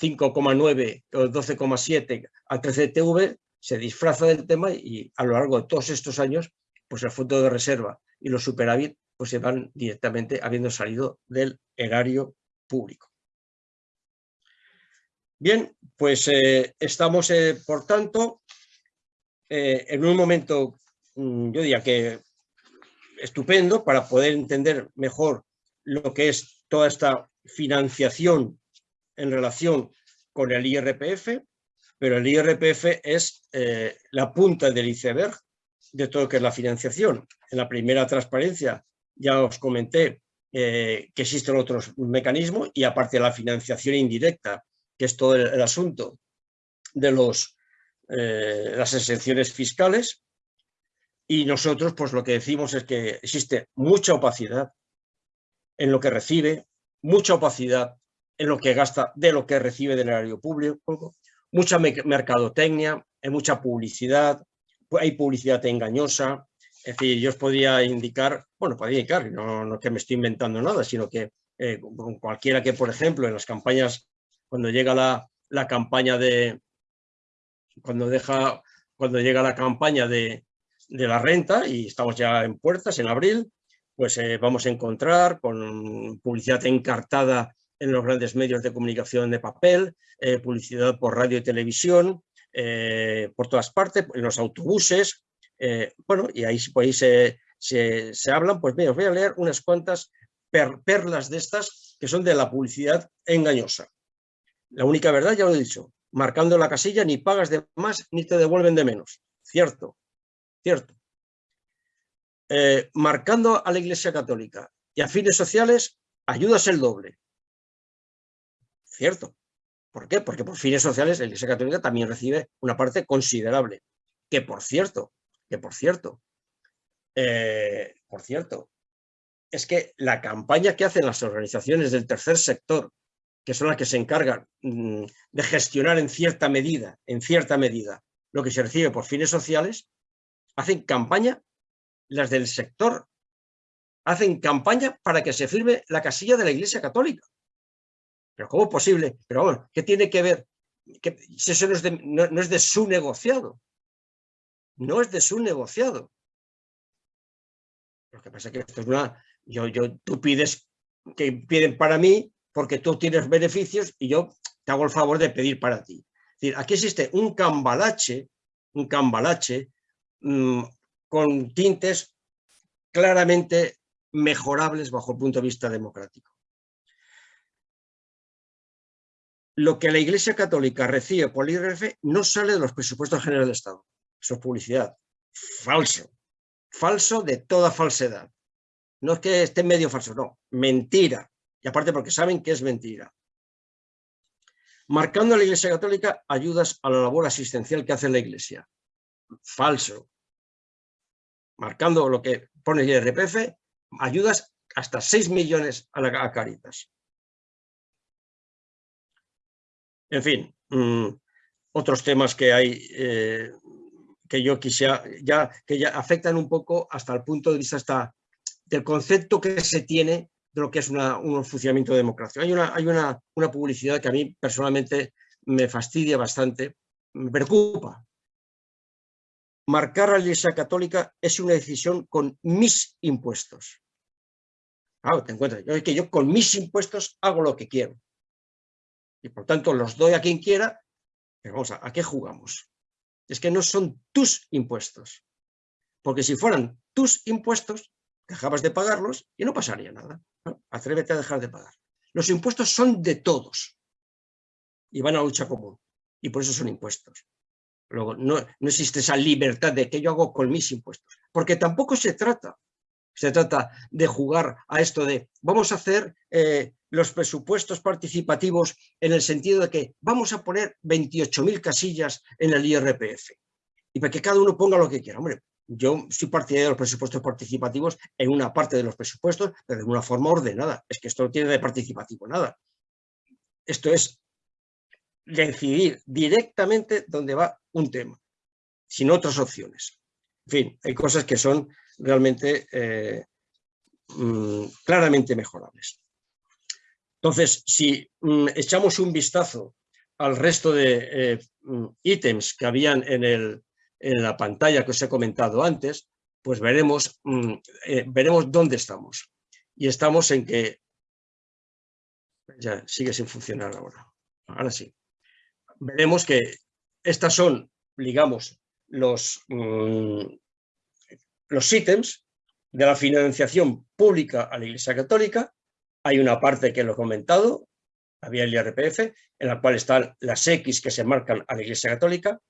5,9 o 12,7 a 13 TV, se disfraza del tema y a lo largo de todos estos años, pues el fondo de reserva y los superávit pues se van directamente habiendo salido del erario público. Bien, pues eh, estamos, eh, por tanto, eh, en un momento, mm, yo diría que estupendo para poder entender mejor lo que es toda esta financiación en relación con el IRPF, pero el IRPF es la punta del iceberg de todo lo que es la financiación. En la primera transparencia ya os comenté que existen otros mecanismos y aparte la financiación indirecta que es todo el, asunto de los, eh, las exenciones fiscales, y nosotros pues lo que decimos es que existe mucha opacidad en lo que recibe, mucha opacidad en lo que gasta de lo que recibe del erario público, mucha mercadotecnia, hay mucha publicidad, hay publicidad engañosa, es decir, yo os podría indicar, bueno, podría indicar, no, no que me estoy inventando nada, sino que eh, cualquiera que, por ejemplo, en las campañas cuando llega la, campaña de, cuando deja, cuando llega la campaña de, de la renta y estamos ya en puertas en abril, pues eh, vamos a encontrar con publicidad encartada en los grandes medios de comunicación de papel, eh, publicidad por radio y televisión, eh, por todas partes, en los autobuses, bueno, y ahí, pues, se, se, hablan, pues mira, os voy a leer unas cuantas perlas de estas que son de la publicidad engañosa. La única verdad, ya lo he dicho, marcando la casilla, ni pagas de más ni te devuelven de menos. Cierto, cierto. Eh, marcando a la Iglesia Católica y a fines sociales, ayudas el doble. Cierto. ¿Por qué? Porque por fines sociales la Iglesia Católica también recibe una parte considerable. Que por cierto, que por cierto, eh, por cierto, es que la campaña que hacen las organizaciones del tercer sector que son las que se encargan mm, de gestionar en cierta medida, en cierta medida, lo que se recibe por fines sociales, hacen campaña, las del sector, hacen campaña para que se firme la casilla de la Iglesia Católica. Pero ¿cómo es posible? Pero bueno, ¿qué tiene que ver? Que eso no es, de, no es de su negociado. No es de su negociado. Lo que pasa es que esto es una... Yo, yo, tú pides que piden para mí porque tú tienes beneficios y yo te hago el favor de pedir para ti. Aquí existe un cambalache, un cambalache mm, con tintes claramente mejorables bajo el punto de vista democrático. Lo que la Iglesia Católica recibe por el IRF no sale de los presupuestos generales del Estado. Eso es publicidad. Falso. Falso de toda falsedad. No es que esté medio falso, no. Mentira y aparte porque saben que es mentira. Marcando a la Iglesia Católica ayudas a la labor asistencial que hace la Iglesia. Falso. Marcando lo que pone el IRPF, ayudas hasta 6 millones a, la, Caritas. En fin, mm, otros temas que hay eh, que yo quisiera, ya, que ya afectan un poco hasta el punto de vista hasta del concepto que se tiene de lo que es un funcionamiento democrático. Hay, una, hay una, una publicidad que a mí personalmente me fastidia bastante, me preocupa. Marcar a la Iglesia Católica es una decisión con mis impuestos. Claro, te encuentras, yo, que yo con mis impuestos hago lo que quiero. Y por tanto los doy a quien quiera, pero vamos, ¿a, ¿a qué jugamos? Es que no son tus impuestos. Porque si fueran tus impuestos, dejabas de pagarlos y no pasaría nada. Atrévete a dejar de pagar. Los impuestos son de todos y van a lucha común y por eso son impuestos. Luego, no, no existe esa libertad de que yo hago con mis impuestos, porque tampoco se trata, se trata de jugar a esto de vamos a hacer eh, los presupuestos participativos en el sentido de que vamos a poner 28.000 casillas en el IRPF y para que cada uno ponga lo que quiera. Hombre, yo soy partidario de los presupuestos participativos en una parte de los presupuestos, pero de una forma ordenada. Es que esto no tiene de participativo nada. Esto es decidir directamente dónde va un tema, sin otras opciones. En fin, hay cosas que son realmente eh, mm, claramente mejorables. Entonces, si mm, echamos un vistazo al resto de eh, mm, ítems que habían en el, en la pantalla que os he comentado antes, pues veremos, mm, eh, veremos dónde estamos. Y estamos en que... Ya sigue sin funcionar ahora. Ahora sí. Veremos que estas son, digamos, los, mm, los ítems de la financiación pública a la Iglesia Católica. Hay una parte que lo he comentado, había el IRPF, en la cual están las X que se marcan a la Iglesia Católica,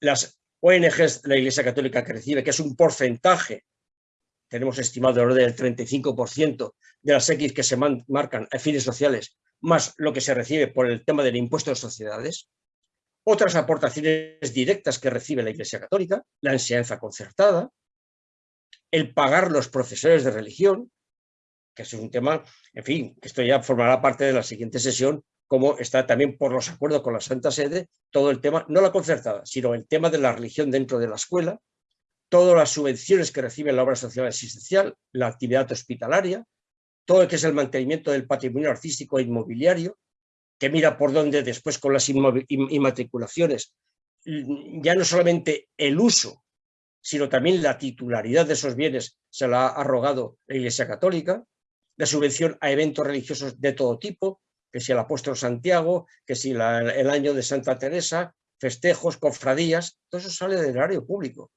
las ONGs la Iglesia Católica que recibe, que es un porcentaje, tenemos estimado el orden del 35% de las X que se marcan a fines sociales, más lo que se recibe por el tema del impuesto de sociedades, otras aportaciones directas que recibe la Iglesia Católica, la enseñanza concertada, el pagar los profesores de religión, que es un tema, en fin, que esto ya formará parte de la siguiente sesión, como está también por los acuerdos con la Santa Sede, todo el tema, no la concertada, sino el tema de la religión dentro de la escuela, todas las subvenciones que recibe la obra social asistencial, la actividad hospitalaria, todo lo que es el mantenimiento del patrimonio artístico e inmobiliario, que mira por dónde después con las inmatriculaciones, ya no solamente el uso, sino también la titularidad de esos bienes se la ha arrogado la Iglesia Católica, la subvención a eventos religiosos de todo tipo, que si el apóstol Santiago, que si el año de Santa Teresa, festejos, cofradías, todo eso sale del erario público.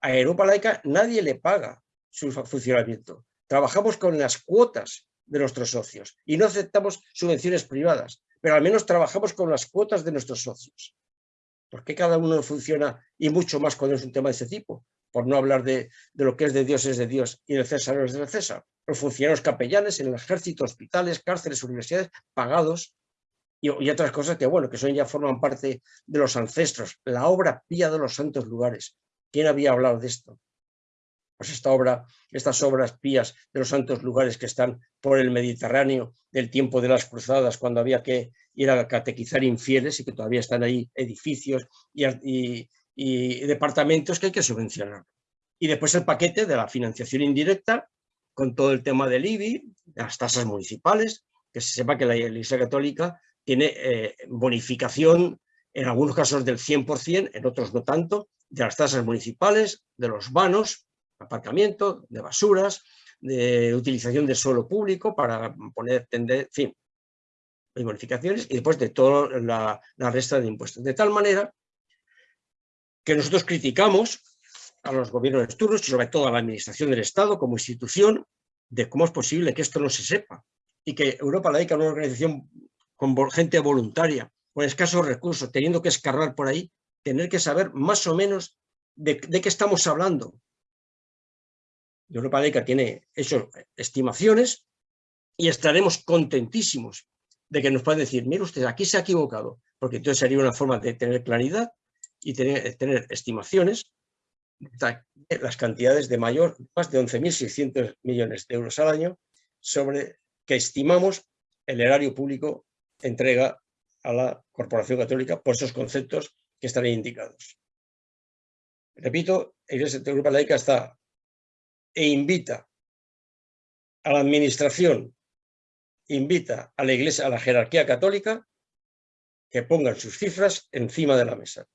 A Europa Laica nadie le paga su funcionamiento. Trabajamos con las cuotas de nuestros socios y no aceptamos subvenciones privadas, pero al menos trabajamos con las cuotas de nuestros socios. ¿Por qué cada uno funciona y mucho más cuando es un tema de ese tipo? Por no hablar de, lo que es de Dios es de Dios y del César es del César. Los funcionarios capellanes en el ejército, hospitales, cárceles, universidades, pagados y, y, otras cosas que, bueno, que son ya forman parte de los ancestros. La obra pía de los santos lugares. ¿Quién había hablado de esto? Pues esta obra, estas obras pías de los santos lugares que están por el Mediterráneo del tiempo de las cruzadas, cuando había que ir a catequizar infieles y que todavía están ahí edificios y, departamentos que hay que subvencionar. Y después el paquete de la financiación indirecta, con todo el tema del IBI, las tasas municipales, que se sepa que la Iglesia Católica tiene eh, bonificación en algunos casos del 100%, en otros no tanto, de las tasas municipales, de los vanos, aparcamiento, de basuras, de utilización de suelo público para poner, tender, en fin, hay bonificaciones y después de toda la resta de impuestos. De tal manera que nosotros criticamos a los gobiernos de turnos y sobre todo a la administración del Estado como institución de cómo es posible que esto no se sepa y que Europa Laica, una organización con gente voluntaria, con escasos recursos, teniendo que escarrar por ahí, tener que saber más o menos de, qué estamos hablando, Europa Laica tiene hecho estimaciones y estaremos contentísimos de que nos puedan decir, mire usted, aquí se ha equivocado, porque entonces sería una forma de tener claridad y tener, estimaciones de las cantidades de mayor, más de 11.600 millones de euros al año, sobre que estimamos el erario público entrega a la Corporación Católica por esos conceptos que están ahí indicados. Repito, la Iglesia de Europa Laica está e invita a la administración, invita a la iglesia, a la jerarquía católica, que pongan sus cifras encima de la mesa.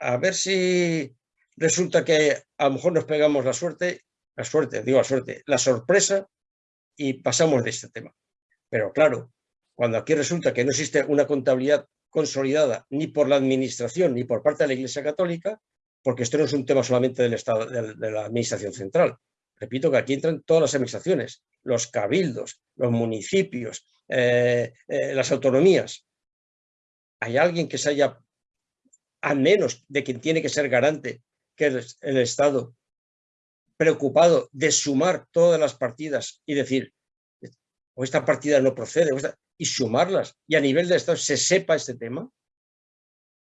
A ver si resulta que a lo mejor nos pegamos la suerte, la suerte, digo la suerte, la sorpresa y pasamos de este tema. Pero claro, cuando aquí resulta que no existe una contabilidad consolidada ni por la administración ni por parte de la Iglesia Católica, porque esto no es un tema solamente del Estado, de la Administración Central, Repito que aquí entran todas las administraciones, los cabildos, los municipios, eh, eh, las autonomías. ¿Hay alguien que se haya, al menos de quien tiene que ser garante, que es el Estado, preocupado de sumar todas las partidas y decir, o esta partida no procede, y sumarlas, y a nivel de Estado se sepa este tema?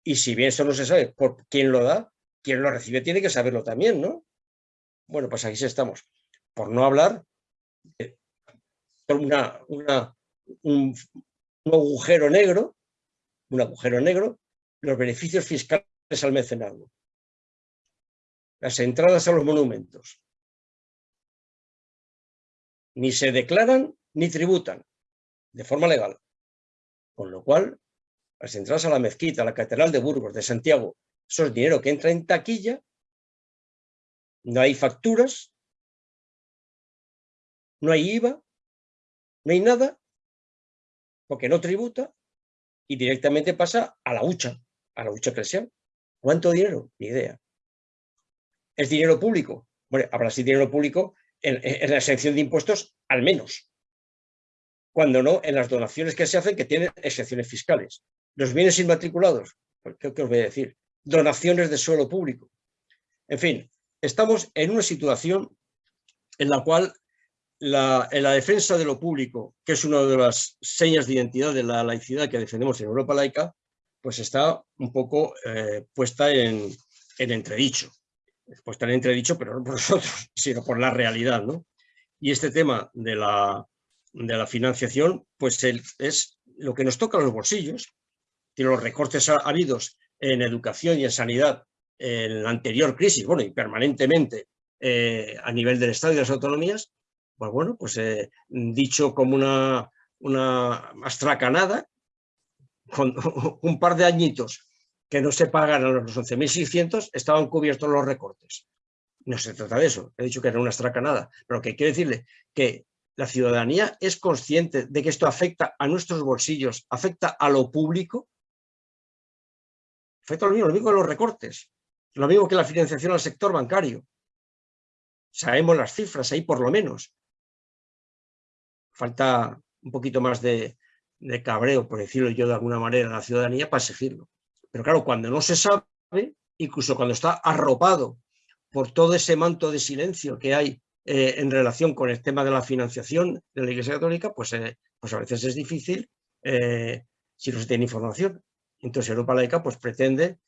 Y si bien eso no se sabe por quién lo da, quien lo recibe tiene que saberlo también, ¿no? Bueno, pues aquí estamos. Por no hablar de una, un, agujero negro, un agujero negro, los beneficios fiscales al mecenazgo. Las entradas a los monumentos. Ni se declaran ni tributan de forma legal. Con lo cual, las entradas a la mezquita, a la Catedral de Burgos, de Santiago, eso es dinero que entra en taquilla no hay facturas, no hay IVA, no hay nada, porque no tributa y directamente pasa a la hucha, a la hucha eclesial. ¿Cuánto dinero? Ni idea. ¿Es dinero público? Bueno, habrá sí dinero público en, la exención de impuestos, al menos. Cuando no, en las donaciones que se hacen que tienen exenciones fiscales. Los bienes inmatriculados, pues, ¿qué, qué os voy a decir? Donaciones de suelo público. En fin, estamos en una situación en la cual la, en la defensa de lo público, que es una de las señas de identidad de la laicidad que defendemos en Europa laica, pues está un poco eh, puesta en, entredicho. Puesta en entredicho, pero no por nosotros, sino por la realidad. ¿no? Y este tema de la, de la financiación, pues es lo que nos toca a los bolsillos, que los recortes habidos en educación y en sanidad en la anterior crisis, bueno, y permanentemente eh, a nivel del Estado y de las autonomías, pues bueno, pues eh, dicho como una, una astracanada, con un par de añitos que no se pagaran los 11.600 estaban cubiertos los recortes. No se trata de eso, he dicho que era una estracanada, pero que quiero decirle que la ciudadanía es consciente de que esto afecta a nuestros bolsillos, afecta a lo público, afecta lo mismo, lo mismo que los recortes, lo mismo que la financiación al sector bancario. Sabemos las cifras ahí por lo menos. Falta un poquito más de, de cabreo, por decirlo yo de alguna manera, a la ciudadanía para exigirlo. Pero claro, cuando no se sabe, incluso cuando está arropado por todo ese manto de silencio que hay eh, en relación con el tema de la financiación de la Iglesia Católica, pues, eh, pues a veces es difícil eh, si no se tiene información. Entonces Europa Laica pues, pretende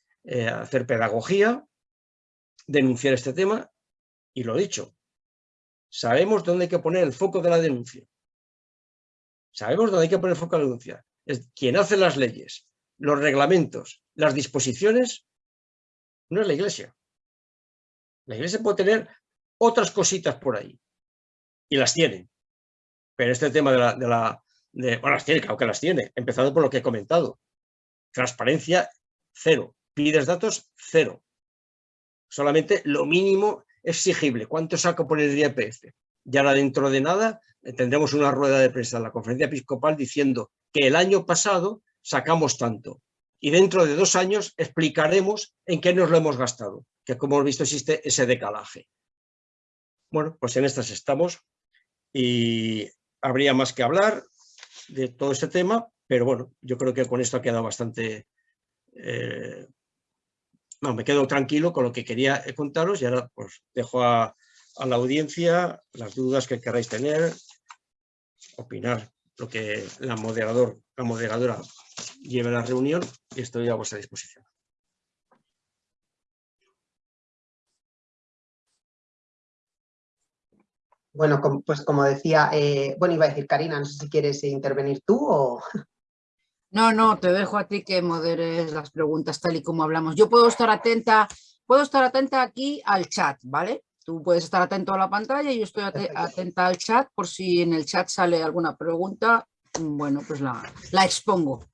hacer pedagogía, denunciar este tema y lo dicho, sabemos dónde hay que poner el foco de la denuncia. Sabemos dónde hay que poner foco de la denuncia. Es quien hace las leyes, los reglamentos, las disposiciones, no es la Iglesia. La iglesia puede tener otras cositas por ahí. Y las tiene. Pero este tema de la... Bueno, las tiene, claro que las tiene. Empezando por lo que he comentado. Transparencia, cero. Pides datos, cero. Solamente lo mínimo exigible. ¿Cuánto saco por el IPF? Y ahora dentro de nada tendremos una rueda de prensa en la conferencia episcopal diciendo que el año pasado sacamos tanto. Y dentro de dos años explicaremos en qué nos lo hemos gastado que como hemos visto existe ese decalaje. Bueno, pues en estas estamos y habría más que hablar de todo este tema, pero bueno, yo creo que con esto ha quedado bastante... Eh, no, me quedo tranquilo con lo que quería contaros y ahora pues dejo a, la audiencia las dudas que queráis tener, opinar lo que la, moderador, la moderadora lleve a la reunión y estoy a vuestra disposición. Bueno, pues como decía, eh, bueno, iba a decir Karina, no sé si quieres intervenir tú o... No, no, te dejo a ti que moderes las preguntas tal y como hablamos. Yo puedo estar atenta, puedo estar atenta aquí al chat, ¿vale? Tú puedes estar atento a la pantalla y yo estoy atenta al chat por si en el chat sale alguna pregunta, bueno, pues la, la expongo.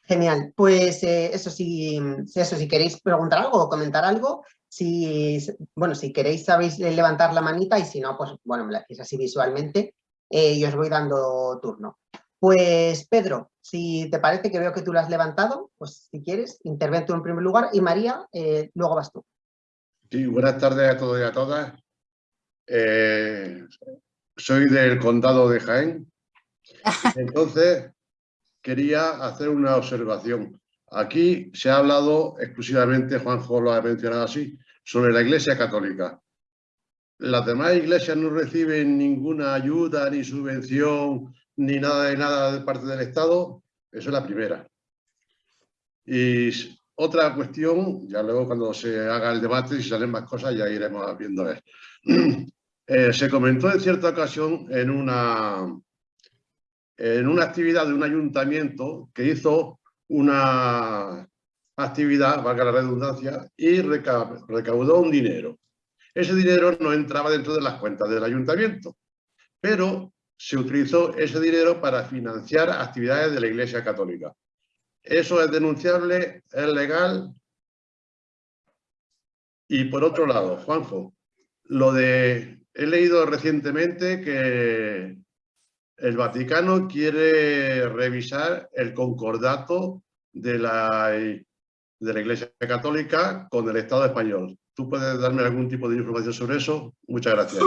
Genial, pues eh, eso sí, eso si queréis preguntar algo o comentar algo, si, bueno, si queréis sabéis levantar la manita y si no, pues bueno, me la hacéis así visualmente eh, y os voy dando turno. Pues Pedro, si te parece que veo que tú la has levantado, pues si quieres, interven tú en primer lugar y María, eh, luego vas tú. Sí, buenas tardes a todos y a todas. Eh, soy del condado de Jaén. Entonces, quería hacer una observación. Aquí se ha hablado exclusivamente, Juanjo lo ha mencionado así, sobre la Iglesia Católica. Las demás iglesias no reciben ninguna ayuda, ni subvención, ni nada de nada de parte del Estado. Eso es la primera. Y otra cuestión, ya luego cuando se haga el debate, si salen más cosas, ya iremos viendo. Eh, se comentó en cierta ocasión en una, en una actividad de un ayuntamiento que hizo una actividad, valga la redundancia, y recaudó un dinero. Ese dinero no entraba dentro de las cuentas del ayuntamiento, pero se utilizó ese dinero para financiar actividades de la Iglesia Católica. Eso es denunciable, es legal. Y por otro lado, Juanjo, lo de... He leído recientemente que el Vaticano quiere revisar el concordato de la, de la Iglesia Católica con el Estado español. ¿Tú puedes darme algún tipo de información sobre eso? Muchas gracias.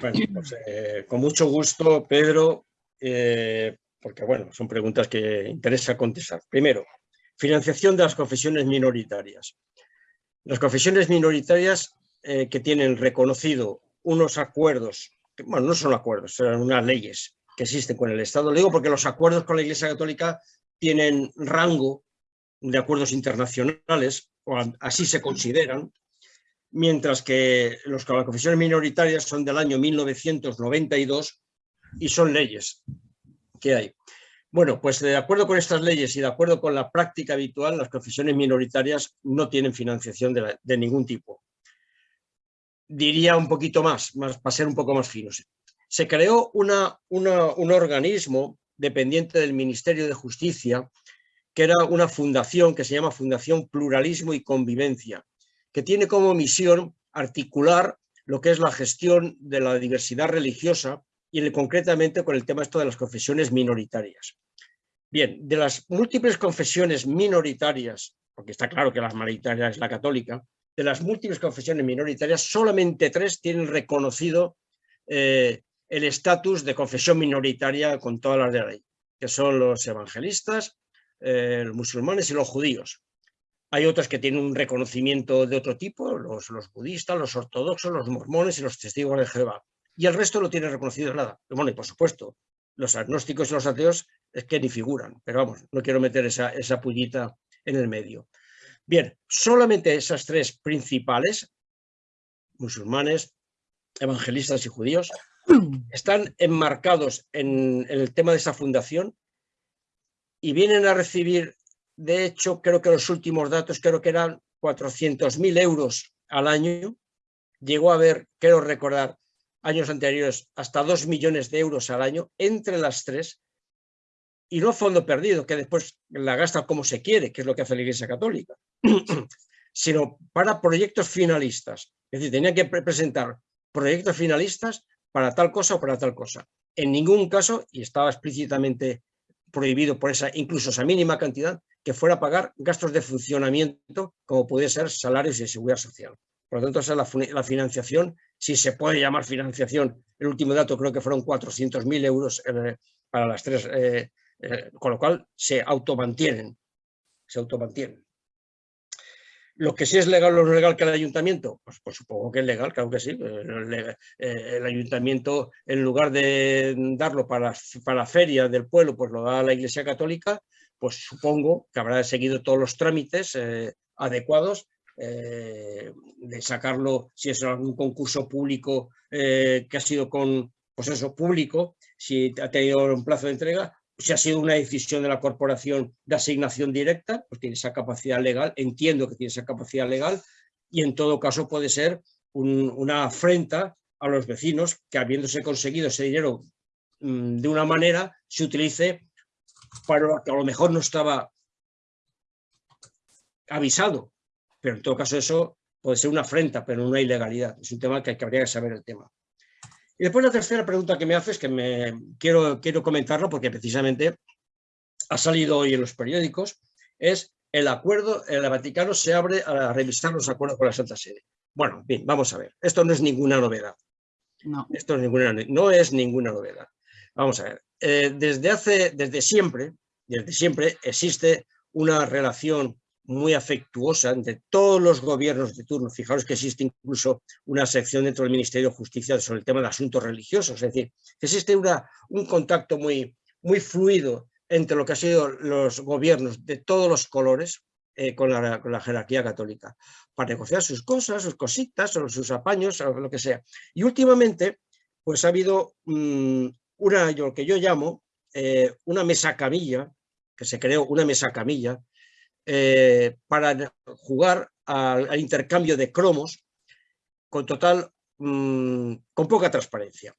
Bueno, pues, eh, con mucho gusto, Pedro, eh, porque bueno, son preguntas que interesa contestar. Primero, financiación de las confesiones minoritarias. Las confesiones minoritarias eh, que tienen reconocido unos acuerdos bueno, no son acuerdos, son unas leyes que existen con el Estado. Lo digo porque los acuerdos con la Iglesia Católica tienen rango de acuerdos internacionales, o así se consideran, mientras que las confesiones minoritarias son del año 1992 y son leyes que hay. Bueno, pues de acuerdo con estas leyes y de acuerdo con la práctica habitual, las confesiones minoritarias no tienen financiación de ningún tipo diría un poquito más, para ser un poco más finos. Se creó un organismo dependiente del Ministerio de Justicia que era una fundación que se llama Fundación Pluralismo y Convivencia, que tiene como misión articular lo que es la gestión de la diversidad religiosa y concretamente con el tema esto de las confesiones minoritarias. Bien, de las múltiples confesiones minoritarias, porque está claro que la mayoritaria es la católica, de las múltiples confesiones minoritarias, solamente tres tienen reconocido eh, el estatus de confesión minoritaria con todas las de la ley, que son los evangelistas, eh, los musulmanes y los judíos. Hay otras que tienen un reconocimiento de otro tipo, los, los budistas, los ortodoxos, los mormones y los testigos de Jehová y el resto no tiene reconocido nada. Bueno, y por supuesto, los agnósticos y los ateos es que ni figuran, pero vamos, no quiero meter esa, esa pullita en el medio. Bien, solamente esas tres principales, musulmanes, evangelistas y judíos, están enmarcados en, en el tema de esa fundación y vienen a recibir, de hecho, creo que los últimos datos, creo que eran 400.000 euros al año, llegó a haber, quiero recordar, años anteriores hasta 2 millones de euros al año entre las tres y no fondo perdido, que después la gasta como se quiere, que es lo que hace la Iglesia Católica, sino para proyectos finalistas. Es decir, tenían que presentar proyectos finalistas para tal cosa o para tal cosa. En ningún caso, y estaba explícitamente prohibido por esa incluso esa mínima cantidad, que fuera a pagar gastos de funcionamiento como puede ser salarios y seguridad social. Por lo tanto, esa es la, financiación, si se puede llamar financiación. El último dato creo que fueron 400.000 euros eh, para las tres, eh, eh, con lo cual se automantienen. Se automantienen. Lo que sí es legal o no legal que el ayuntamiento, pues, pues, supongo que es legal, claro que sí. El, ayuntamiento, en lugar de darlo para, para, la feria del pueblo, pues lo da a la Iglesia Católica, pues supongo que habrá seguido todos los trámites adecuados eh, de sacarlo, si es algún concurso público eh, que ha sido con, pues público, si ha tenido un plazo de entrega, si ha sido una decisión de la corporación de asignación directa, pues tiene esa capacidad legal, entiendo que tiene esa capacidad legal, y en todo caso puede ser una afrenta a los vecinos que habiéndose conseguido ese dinero mm, de una manera, se utilice para lo que a lo mejor no estaba avisado, pero en todo caso eso puede ser una afrenta, pero no una ilegalidad. Es un tema que, que habría que saber el tema. Y después la tercera pregunta que me haces, que me quiero, quiero comentarlo porque precisamente ha salido hoy en los periódicos, es el acuerdo, el Vaticano se abre a revisar los acuerdos con la Santa Sede. Bueno, bien, vamos a ver, esto no es ninguna novedad. No. Esto es ninguna, no es ninguna novedad. Vamos a ver, eh, desde hace, desde siempre, desde siempre existe una relación muy afectuosa entre todos los gobiernos de turno. Fijaros que existe incluso una sección dentro del Ministerio de Justicia sobre el tema de asuntos religiosos. Es decir, existe una, un contacto muy, muy fluido entre lo que han sido los gobiernos de todos los colores eh, con, la, con, la, jerarquía católica, para negociar sus cosas, sus cositas, o sus apaños, o lo que sea. Y últimamente, pues ha habido mmm, una, lo que yo llamo, eh, una mesa camilla, que se creó una mesa camilla, eh, para jugar al, intercambio de cromos con total, mm, con poca transparencia.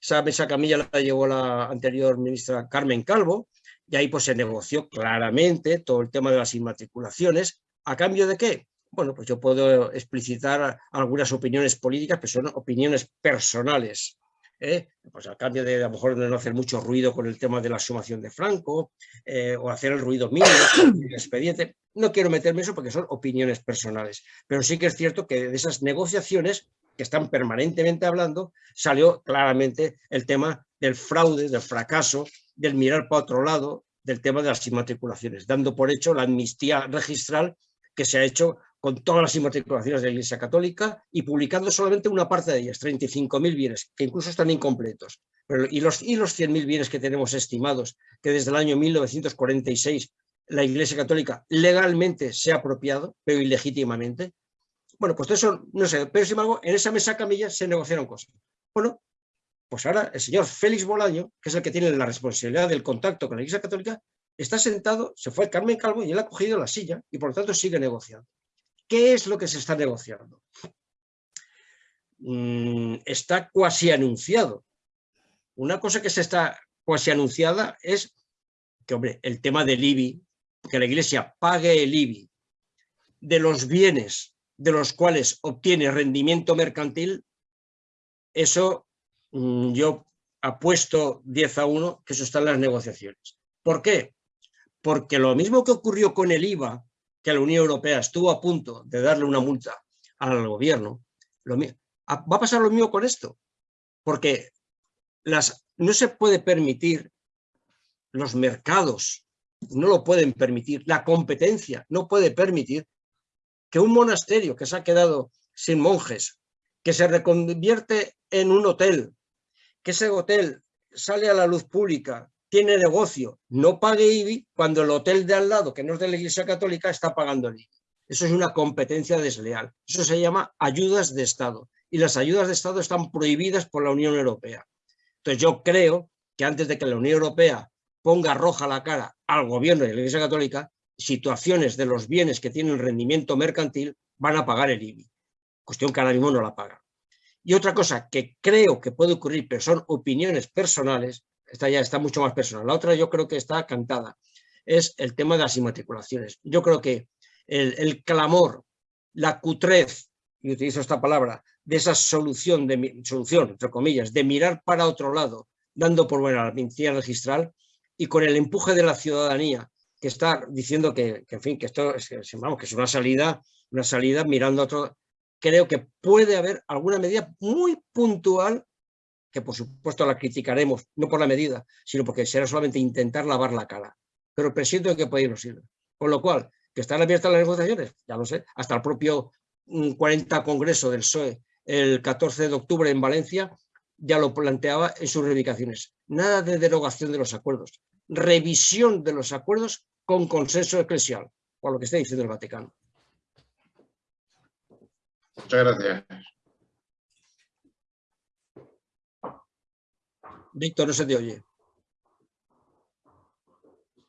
Esa mesa camilla la llevó la anterior ministra Carmen Calvo y ahí pues se negoció claramente todo el tema de las inmatriculaciones. ¿A cambio de qué? Bueno, pues yo puedo explicitar algunas opiniones políticas, pero son opiniones personales ¿eh? pues a cambio de a lo mejor no hacer mucho ruido con el tema de la sumación de Franco eh, o hacer el ruido mínimo el expediente. No quiero meterme en eso porque son opiniones personales, pero sí que es cierto que de esas negociaciones que están permanentemente hablando, salió claramente el tema del fraude, del fracaso, del mirar para otro lado, del tema de las inmatriculaciones, dando por hecho la amnistía registral que se ha hecho con todas las inmatriculaciones de la Iglesia Católica y publicando solamente una parte de ellas, 35.000 bienes, que incluso están incompletos. Y, los, y los 100.000 bienes que tenemos estimados, que desde el año 1946 la Iglesia Católica legalmente se ha apropiado, pero ilegítimamente. Bueno, pues eso, no sé, pero sin embargo, en esa mesa camilla se negociaron cosas. Bueno, pues ahora el señor Félix Bolaño, que es el que tiene la responsabilidad del contacto con la Iglesia Católica, está sentado, se fue Carmen Calvo y él ha cogido la silla y por lo tanto sigue negociando. ¿Qué es lo que se está negociando? Mm, está cuasi anunciado. Una cosa que se está cuasi anunciada es que, hombre, el tema del IBI, que la Iglesia pague el IBI de los bienes de los cuales obtiene rendimiento mercantil, eso mm, yo apuesto 10 a 1 que eso está en las negociaciones. ¿Por qué? Porque lo mismo que ocurrió con el IVA, que la Unión Europea estuvo a punto de darle una multa al gobierno, va a pasar lo mismo con esto. Porque las, no se puede permitir los mercados, no lo pueden permitir, la competencia no puede permitir que un monasterio que se ha quedado sin monjes, que se reconvierte en un hotel, que ese hotel sale a la luz pública, tiene negocio, no pague IBI cuando el hotel de al lado, que no es de la Iglesia Católica, está pagando el IBI. Eso es una competencia desleal. Eso se llama ayudas de Estado. Y las ayudas de Estado están prohibidas por la Unión Europea. Entonces yo creo que antes de que la Unión Europea ponga roja la cara al gobierno de la Iglesia Católica, situaciones de los bienes que tienen rendimiento mercantil van a pagar el IBI. Cuestión que ahora mismo no la pagan. Y otra cosa que creo que puede ocurrir, pero son opiniones personales, esta ya está mucho más personal. La otra yo creo que está cantada, es el tema de las inmatriculaciones. Yo creo que el, clamor, la cutrez, y utilizo esta palabra, de esa solución, de, solución, entre comillas, de mirar para otro lado, dando por buena la mentira registral, y con el empuje de la ciudadanía que está diciendo que, en fin, que esto es, vamos, que es una salida, una salida mirando a otro. Creo que puede haber alguna medida muy puntual, que por supuesto la criticaremos, no por la medida, sino porque será solamente intentar lavar la cara. Pero presiento que puede irnos Con lo cual, que están abiertas las negociaciones, ya lo sé, hasta el propio 40 mm, Congreso del PSOE el 14 de octubre en Valencia, ya lo planteaba en sus reivindicaciones. Nada de derogación de los acuerdos, revisión de los acuerdos con consenso eclesial, por lo que está diciendo el Vaticano. Muchas gracias. Víctor, no se te oye.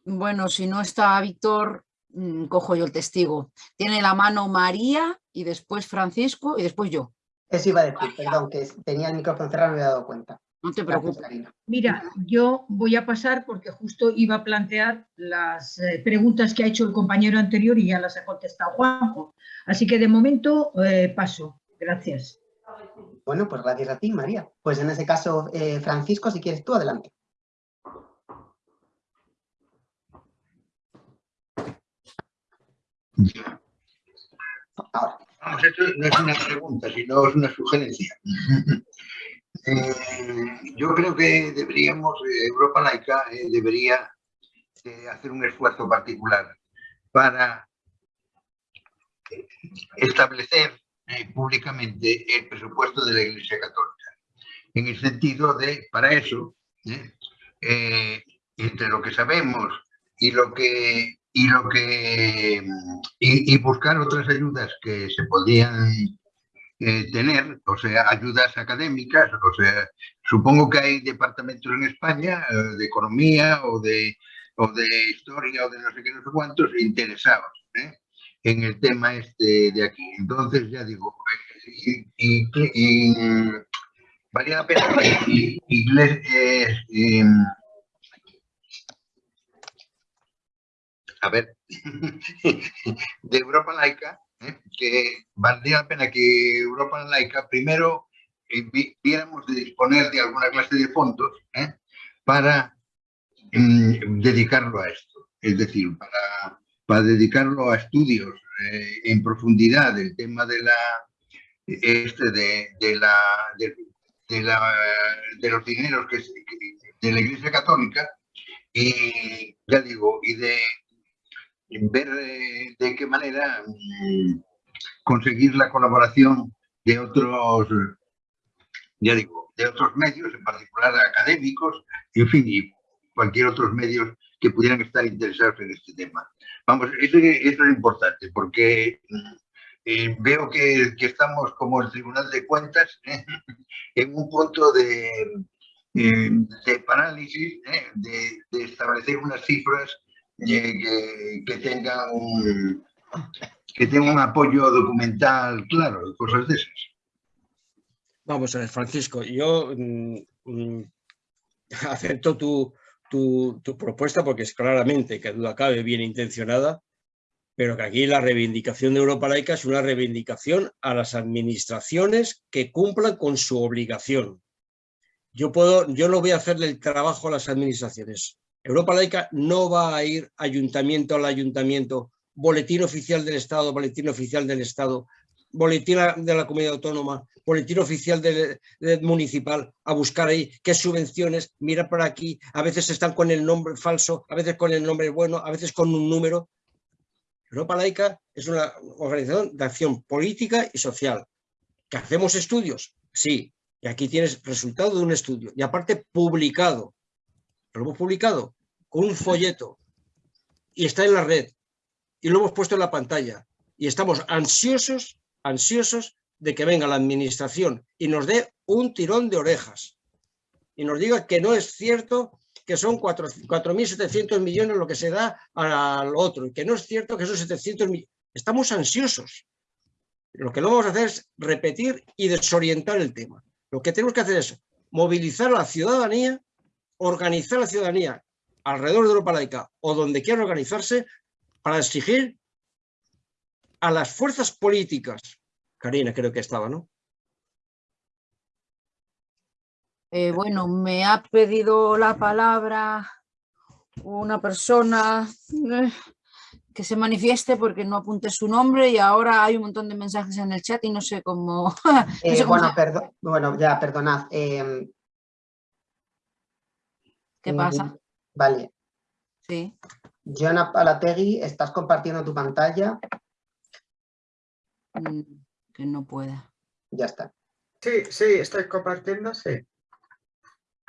Bueno, si no está Víctor, mm, cojo yo el testigo. Tiene la mano María y después Francisco y después yo. Eso iba a decir, perdón, que tenía el micrófono cerrado, no me había dado cuenta. No te preocupes. Mira, yo voy a pasar porque justo iba a plantear las eh, preguntas que ha hecho el compañero anterior y ya las ha contestado Juanjo. Así que de momento eh, paso. Gracias. Bueno, pues gracias a ti, María. Pues en ese caso, eh, Francisco, si quieres tú, adelante. Ahora. esto no es una pregunta, sino es una sugerencia. Eh, yo creo que deberíamos, eh, Europa Laica debería hacer un esfuerzo particular para establecer públicamente el presupuesto de la Iglesia Católica. En el sentido de, para eso, entre lo que sabemos y lo que y lo que y, buscar otras ayudas que se podrían eh, tener, o sea, ayudas académicas, o sea, supongo que hay departamentos en España eh, de economía o de, o de historia o de no sé qué, no sé cuántos, interesados ¿eh? En el tema este de aquí. Entonces, ya digo, y, y, valía la pena que em, a ver, de Europa laica, ¿eh? que valdría la pena que Europa laica primero eh, viéramos de disponer de alguna clase de fondos ¿eh? para mm, dedicarlo a esto, es decir, para, para dedicarlo a estudios en profundidad del tema de la este de, de la de, los dineros que, de la Iglesia Católica y ya digo y de ver de qué manera mm, conseguir la colaboración de otros, ya digo, de otros medios, en particular académicos, en fin, y cualquier otros medios que pudieran estar interesados en este tema. Vamos, eso, es importante, porque mm, eh, veo que, estamos como el Tribunal de Cuentas ¿eh? en un punto de, eh, de parálisis, de, de, establecer unas cifras que, que tengan un que tenga un apoyo documental claro, cosas de esas. Vamos a ver, Francisco, yo mm, mm, acepto tu, tu, propuesta porque es claramente, que duda cabe, bien intencionada, pero que aquí la reivindicación de Europa Laica es una reivindicación a las administraciones que cumplan con su obligación. Yo, puedo, yo no voy a hacerle el trabajo a las administraciones. Europa Laica no va a ir ayuntamiento al ayuntamiento, boletín oficial del Estado, boletín oficial del Estado, boletín de la comunidad autónoma, boletín oficial del, municipal, a buscar ahí qué subvenciones, mira por aquí, a veces están con el nombre falso, a veces con el nombre bueno, a veces con un número. Europa Laica es una organización de acción política y social. ¿Que hacemos estudios? Sí, y aquí tienes resultado de un estudio, y aparte publicado. Lo hemos publicado con un folleto, y está en la red, y lo hemos puesto en la pantalla, y estamos ansiosos, ansiosos de que venga la administración y nos dé un tirón de orejas, y nos diga que no es cierto que son 4.700 millones lo que se da al otro, y que no es cierto que son 700 millones. Estamos ansiosos. Lo que no vamos a hacer es repetir y desorientar el tema. Lo que tenemos que hacer es movilizar a la ciudadanía, organizar a la ciudadanía alrededor de Europa laica o donde quiera organizarse para exigir a las fuerzas políticas, Karina creo que estaba, ¿no? Eh, bueno, me ha pedido la palabra una persona eh, que se manifieste porque no apunte su nombre y ahora hay un montón de mensajes en el chat y no sé cómo... Eh, bueno, bueno, ya, perdonad. Em, ¿Qué pasa? Vale. Sí. Joana Palategui, ¿estás compartiendo tu pantalla? Mm, que no pueda. Ya está. Sí, sí, estoy compartiendo, sí.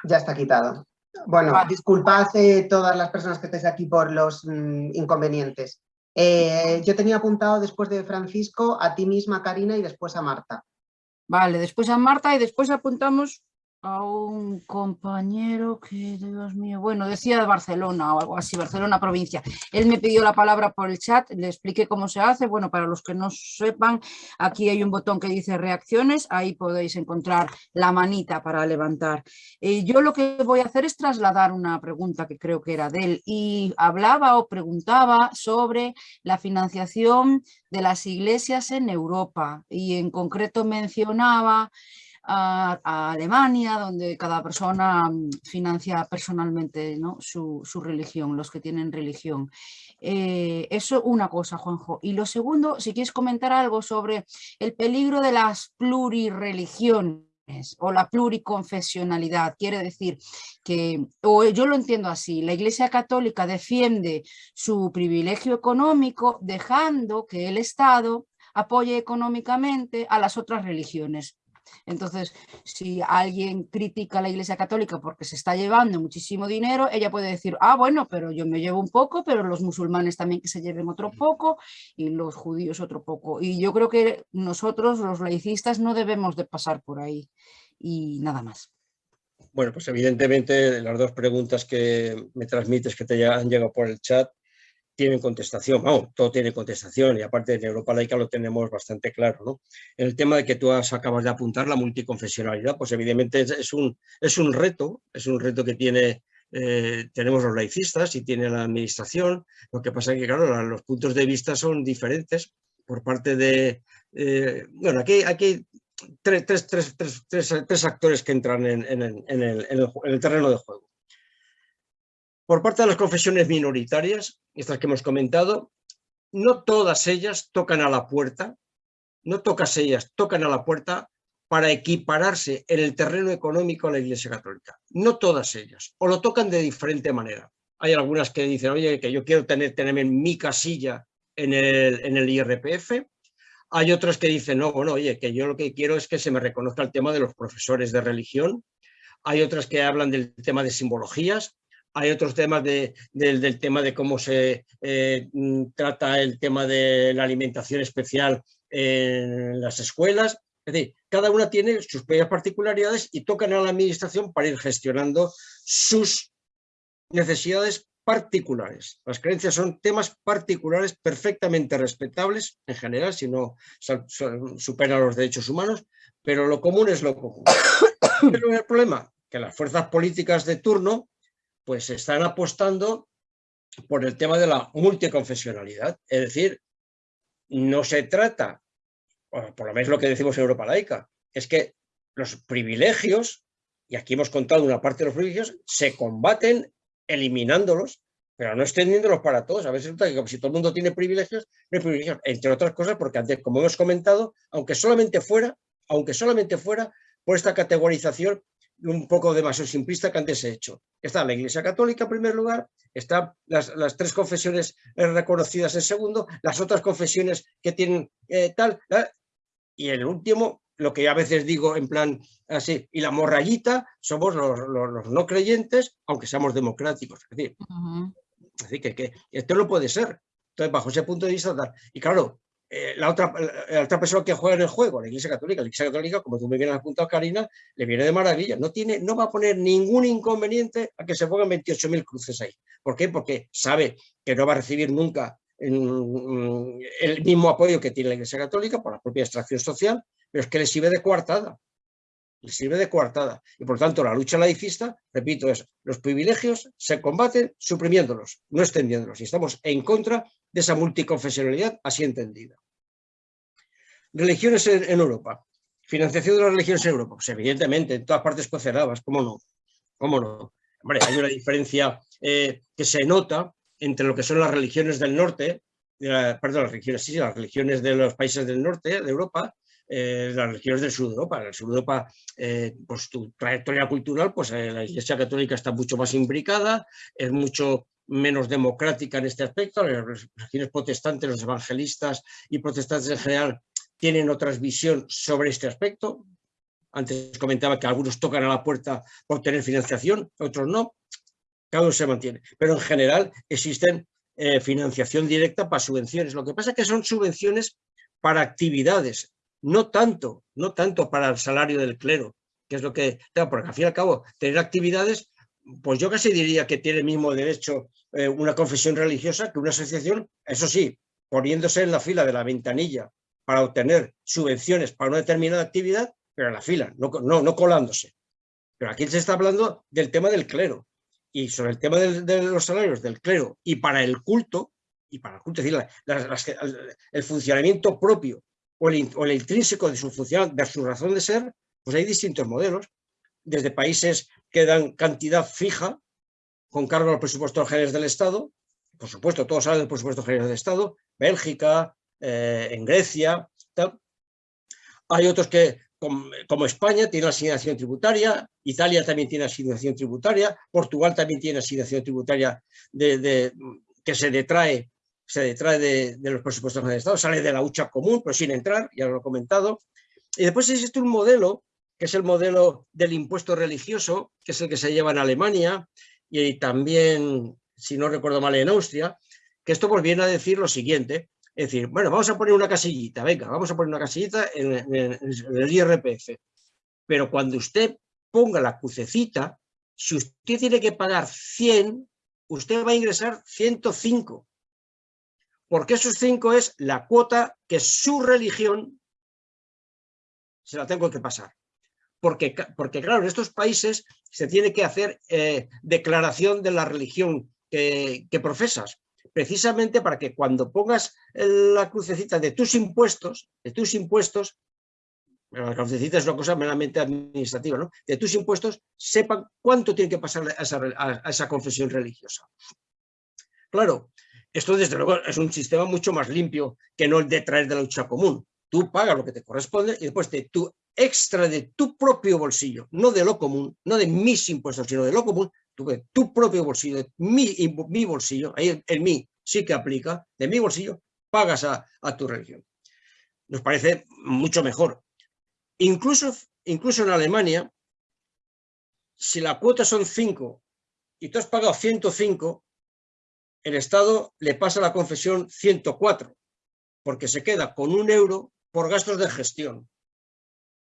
Ya está quitado. Bueno, disculpad eh, todas las personas que estáis aquí por los mm, inconvenientes. Eh, yo tenía apuntado después de Francisco a ti misma, Karina, y después a Marta. Vale, después a Marta y después apuntamos a un compañero que, Dios mío, bueno, decía de Barcelona o algo así, Barcelona provincia. Él me pidió la palabra por el chat, le expliqué cómo se hace. Bueno, para los que no sepan, aquí hay un botón que dice reacciones, ahí podéis encontrar la manita para levantar. Eh, yo lo que voy a hacer es trasladar una pregunta que creo que era de él y hablaba o preguntaba sobre la financiación de las iglesias en Europa y en concreto mencionaba a, Alemania, donde cada persona mm, financia personalmente su, religión, los que tienen religión. Eh, eso una cosa, Juanjo. Y lo segundo, si quieres comentar algo sobre el peligro de las plurireligiones o la pluriconfesionalidad. Quiere decir que, o yo lo entiendo así, la Iglesia Católica defiende su privilegio económico dejando que el Estado apoye económicamente a las otras religiones. Entonces, si alguien critica a la Iglesia Católica porque se está llevando muchísimo dinero, ella puede decir, ah, bueno, pero yo me llevo un poco, pero los musulmanes también que se lleven otro poco y los judíos otro poco. Y yo creo que nosotros, los laicistas, no debemos de pasar por ahí y nada más. Bueno, pues evidentemente las dos preguntas que me transmites que te han llegado por el chat tienen contestación, vamos, todo tiene contestación y aparte en Europa laica lo tenemos bastante claro. ¿no? El tema de que tú acabas de apuntar, la multiconfesionalidad, pues evidentemente es, un, es un reto, es un reto que tiene, eh, tenemos los laicistas y tiene la administración, lo que pasa es que claro, los puntos de vista son diferentes por parte de, eh, bueno, aquí, aquí tres, tres, tres, tres, actores que entran en el terreno de juego. Por parte de las confesiones minoritarias, estas que hemos comentado, no todas ellas tocan a la puerta, no todas ellas tocan a la puerta para equipararse en el terreno económico a la Iglesia Católica. No todas ellas, o lo tocan de diferente manera. Hay algunas que dicen, oye, que yo quiero tener, tenerme mi casilla en el, en el IRPF. Hay otras que dicen, no, bueno, oye, que yo lo que quiero es que se me reconozca el tema de los profesores de religión. Hay otras que hablan del tema de simbologías hay otros temas del tema de cómo se eh, mm, trata el tema de la alimentación especial en las escuelas. Es decir, cada una tiene sus propias particularidades y tocan a la administración para ir gestionando sus necesidades particulares. Las creencias son temas particulares perfectamente respetables en general, si no superan los derechos humanos, pero lo común es lo común. Pero el problema que las fuerzas políticas de turno pues están apostando por el tema de la multiconfesionalidad. Es decir, no se trata, por lo menos lo que decimos en Europa laica, es que los privilegios, y aquí hemos contado una parte de los privilegios, se combaten eliminándolos, pero no extendiéndolos para todos. A veces resulta que si todo el mundo tiene privilegios, no hay privilegios, entre otras cosas, porque antes, como hemos comentado, aunque solamente fuera, aunque solamente fuera por esta categorización un poco demasiado simplista que antes he hecho. Está la Iglesia Católica en primer lugar, están las, tres confesiones reconocidas en segundo, las otras confesiones que tienen eh, tal, ¿eh? y el último, lo que a veces digo en plan así, y la morrayita somos los, no creyentes, aunque seamos democráticos. Es decir, que, que, esto no puede ser. Entonces, bajo ese punto de vista, y claro, eh, la, otra, la otra persona que juega en el juego, la Iglesia Católica, la Iglesia Católica, como tú me bien has apuntado, Karina, le viene de maravilla. No, tiene, no va a poner ningún inconveniente a que se pongan 28.000 cruces ahí. ¿Por qué? Porque sabe que no va a recibir nunca mm, el mismo apoyo que tiene la Iglesia Católica por la propia extracción social, pero es que le sirve de coartada. Sirve de coartada. Y por tanto, la lucha laicista, repito, es los privilegios se combaten suprimiéndolos, no extendiéndolos. Y estamos en contra de esa multiconfesionalidad así entendida. Religiones en, Europa. Financiación de las religiones en Europa. Pues evidentemente, en todas partes cocerabas, ¿cómo no? ¿Cómo no? Hombre, hay una diferencia eh, que se nota entre lo que son las religiones del norte, perdón, las religiones, sí, las religiones de los países del norte de Europa, eh, las religiones del sur de Europa. En el sur de Europa, eh, pues tu trayectoria cultural, pues la Iglesia Católica está mucho más imbricada, es mucho menos democrática en este aspecto, las religiones protestantes, los evangelistas y protestantes en general tienen otra visión sobre este aspecto. Antes comentaba que algunos tocan a la puerta por obtener financiación, otros no. Cada uno se mantiene. Pero en general existen eh, financiación directa para subvenciones. Lo que pasa es que son subvenciones para actividades, no tanto, no tanto para el salario del clero, que es lo que, porque al fin y al cabo, tener actividades pues yo casi diría que tiene el mismo derecho eh, una confesión religiosa que una asociación, eso sí, poniéndose en la fila de la ventanilla para obtener subvenciones para una determinada actividad, pero en la fila, no, no, colándose. Pero aquí se está hablando del tema del clero y sobre el tema de los salarios del clero y para el culto, y para el culto, es decir, el funcionamiento propio o el, intrínseco de su función, de su razón de ser, pues hay distintos modelos, desde países que dan cantidad fija con cargo al presupuesto general del Estado, por supuesto, todos hablan del presupuesto general del Estado, Bélgica, eh, en Grecia, Hay otros que, como, España, tienen asignación tributaria, Italia también tiene asignación tributaria, Portugal también tiene asignación tributaria de, que se detrae, se detrae de, los presupuestos del Estado, sale de la hucha común, pero sin entrar, ya lo he comentado. Y después existe un modelo que es el modelo del impuesto religioso, que es el que se lleva en Alemania y también, si no recuerdo mal, en Austria, que esto pues viene a decir lo siguiente, es decir, bueno, vamos a poner una casillita, venga, vamos a poner una casillita en, el IRPF, pero cuando usted ponga la crucecita, si usted tiene que pagar 100, usted va a ingresar 105, porque esos 5 es la cuota que su religión se la tengo que pasar porque, porque claro, en estos países se tiene que hacer eh, declaración de la religión que, profesas, precisamente para que cuando pongas la crucecita de tus impuestos, de tus impuestos, la crucecita es una cosa meramente administrativa, ¿no? de tus impuestos, sepan cuánto tiene que pasar esa, a esa confesión religiosa. Claro, esto desde luego es un sistema mucho más limpio que no el de traer de la lucha común. Tú pagas lo que te corresponde y después de tu extra de tu propio bolsillo, no de lo común, no de mis impuestos, sino de lo común, tu, tu propio bolsillo, de mi, mi bolsillo, ahí el, mí sí que aplica, de mi bolsillo, pagas a, tu religión. Nos parece mucho mejor. Incluso, incluso en Alemania, si la cuota son 5 y tú has pagado 105, el Estado le pasa la confesión 104, porque se queda con un euro por gastos de gestión.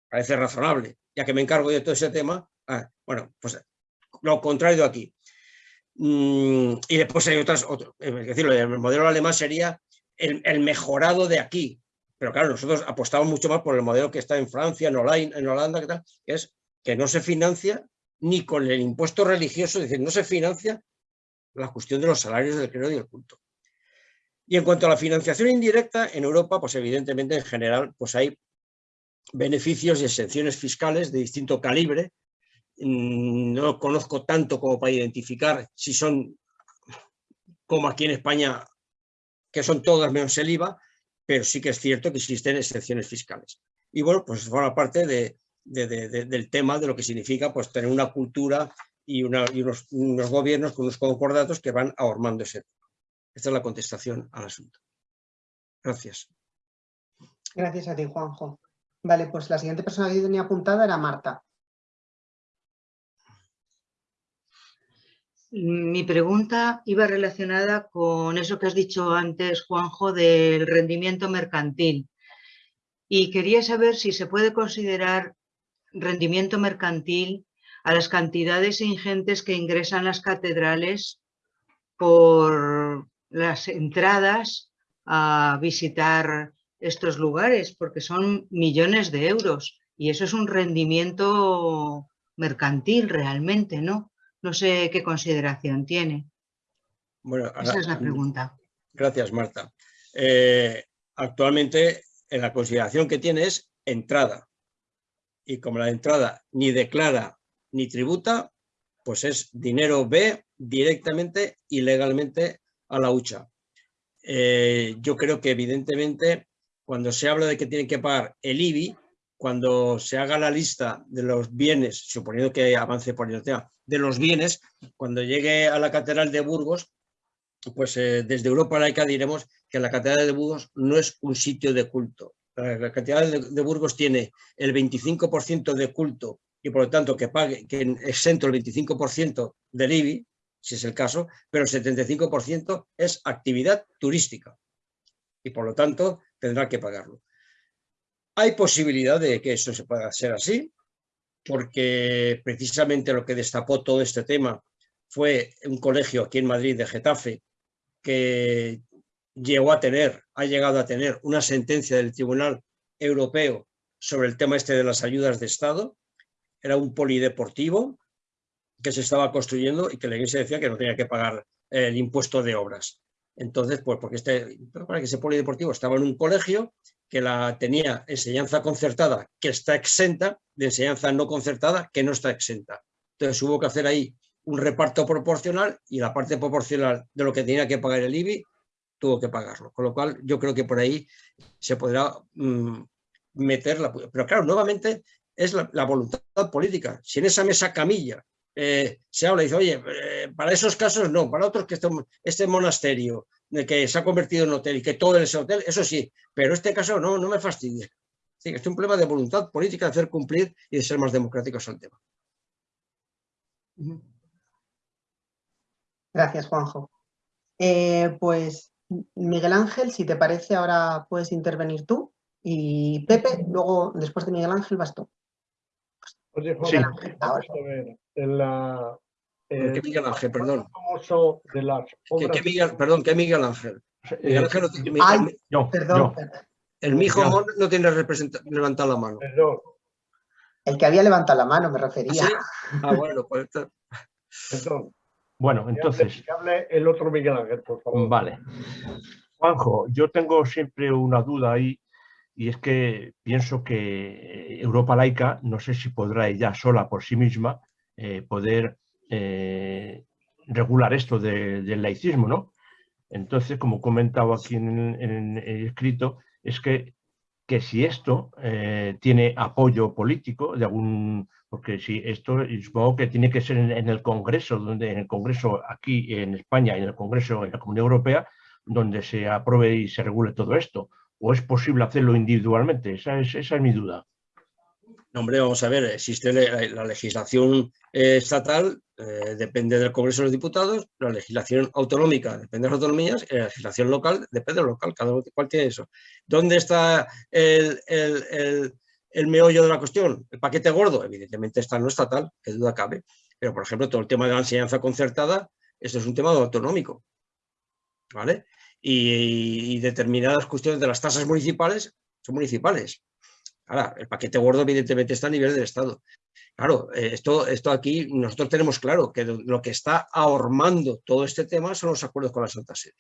Parece razonable, ya que me encargo de todo ese tema, ah, bueno, pues lo contrario aquí. Mm, y después hay otras, es decir, el modelo alemán sería el, mejorado de aquí, pero claro, nosotros apostamos mucho más por el modelo que está en Francia, en Holanda, en Holanda que, tal, que es que no se financia ni con el impuesto religioso, es decir, no se financia la cuestión de los salarios del credo y del culto. Y en cuanto a la financiación indirecta, en Europa, pues evidentemente en general, pues hay beneficios y exenciones fiscales de distinto calibre. Mm, no conozco tanto como para identificar si son como aquí en España, que son todas menos el IVA, pero sí que es cierto que existen excepciones fiscales. Y bueno, pues forma parte de, del tema de lo que significa pues, tener una cultura y, unos, gobiernos con unos concordatos que van ahormando ese tema. Esta es la contestación al asunto. Gracias. Gracias a ti, Juanjo. Vale, pues la siguiente persona que tenía apuntada era Marta. Mi pregunta iba relacionada con eso que has dicho antes, Juanjo, del rendimiento mercantil. Y quería saber si se puede considerar rendimiento mercantil a las cantidades ingentes que ingresan las catedrales por las entradas a visitar estos lugares, porque son millones de euros y eso es un rendimiento mercantil realmente, ¿no? No sé qué consideración tiene. Bueno, Esa es la pregunta. Gracias, Marta. Eh, actualmente, en la consideración que tiene es entrada. Y como la entrada ni declara ni tributa, pues es dinero B directamente y legalmente a la hucha. Eh, yo creo que evidentemente cuando se habla de que tienen que pagar el IBI, cuando se haga la lista de los bienes, suponiendo que avance por el tema, de los bienes, cuando llegue a la Catedral de Burgos, pues eh, desde Europa laica diremos que la Catedral de Burgos no es un sitio de culto. La, Catedral de, Burgos tiene el 25% de culto y por lo tanto que pague, que exento el 25% del IBI, si es el caso, pero el 75% es actividad turística y por lo tanto tendrá que pagarlo. Hay posibilidad de que eso se pueda hacer así, porque precisamente lo que destapó todo este tema fue un colegio aquí en Madrid de Getafe que llegó a tener, ha llegado a tener una sentencia del Tribunal Europeo sobre el tema este de las ayudas de Estado. Era un polideportivo que se estaba construyendo y que la iglesia decía que no tenía que pagar el impuesto de obras. Entonces, pues porque este, para que ese polideportivo estaba en un colegio que la tenía enseñanza concertada, que está exenta, de enseñanza no concertada, que no está exenta. Entonces hubo que hacer ahí un reparto proporcional y la parte proporcional de lo que tenía que pagar el IBI tuvo que pagarlo. Con lo cual yo creo que por ahí se podrá mm, meter la... Pero claro, nuevamente es la, voluntad política. Si en esa mesa camilla eh, se habla y dice, oye, eh, para esos casos no, para otros que este, este monasterio de que se ha convertido en hotel y que todo es hotel, eso sí, pero este caso no, no me fastidie. Sí, es un problema de voluntad política de hacer cumplir y de ser más democráticos al tema. Gracias, Juanjo. Eh, pues Miguel Ángel, si te parece, ahora puedes intervenir tú. Y Pepe, luego, después de Miguel Ángel, vas tú. Oye, Juan, sí. En la, eh, ¿Qué Miguel Ángel, perdón? De las obras... ¿Qué, Miguel, perdón, ¿qué Miguel Ángel? Miguel Ángel no tiene, Ay, yo, perdón, yo. El mijo no tiene levantado la mano. Perdón. El que había levantado la mano, me refería. ¿Ah, ah bueno, pues... Perdón. Bueno, entonces... Que hable el otro Miguel Ángel, por favor. Vale. Juanjo, yo tengo siempre una duda ahí y es que pienso que Europa laica, no sé si podrá ella sola por sí misma eh, poder eh, regular esto del laicismo, ¿no? Entonces, como comentaba aquí en, el escrito, es que, que si esto eh, tiene apoyo político de algún porque si esto supongo que tiene que ser en, el Congreso, donde en el Congreso aquí en España en el Congreso en la Comunidad Europea, donde se apruebe y se regule todo esto, o es posible hacerlo individualmente, esa es, mi duda. hombre, vamos a ver, existe la, legislación eh, estatal, eh, depende del Congreso de los Diputados, la legislación autonómica depende de las autonomías, y la legislación local depende de lo local, cada cual tiene eso. ¿Dónde está el, el el meollo de la cuestión, el paquete gordo, evidentemente está no estatal, que duda cabe, pero por ejemplo todo el tema de la enseñanza concertada, esto es un tema autonómico, ¿vale? Y, determinadas cuestiones de las tasas municipales son municipales. Ahora, el paquete gordo evidentemente está a nivel del Estado. Claro, eh, esto, esto aquí nosotros tenemos claro que lo que está ahormando todo este tema son los acuerdos con la Santa Sede.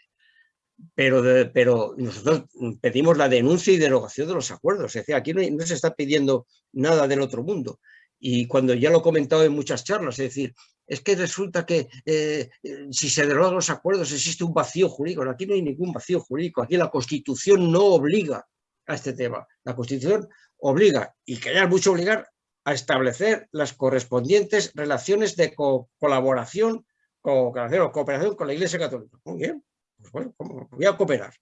Pero, pero nosotros pedimos la denuncia y derogación de los acuerdos. Es decir, aquí no, se está pidiendo nada del otro mundo. Y cuando ya lo he comentado en muchas charlas, es decir, es que resulta que eh, si se derogan los acuerdos existe un vacío jurídico. Aquí no hay ningún vacío jurídico. Aquí la Constitución no obliga a este tema. La Constitución obliga, y que mucho obligar, a establecer las correspondientes relaciones de colaboración, o cooperación con la Iglesia Católica. Muy bien, pues bueno, voy a cooperar.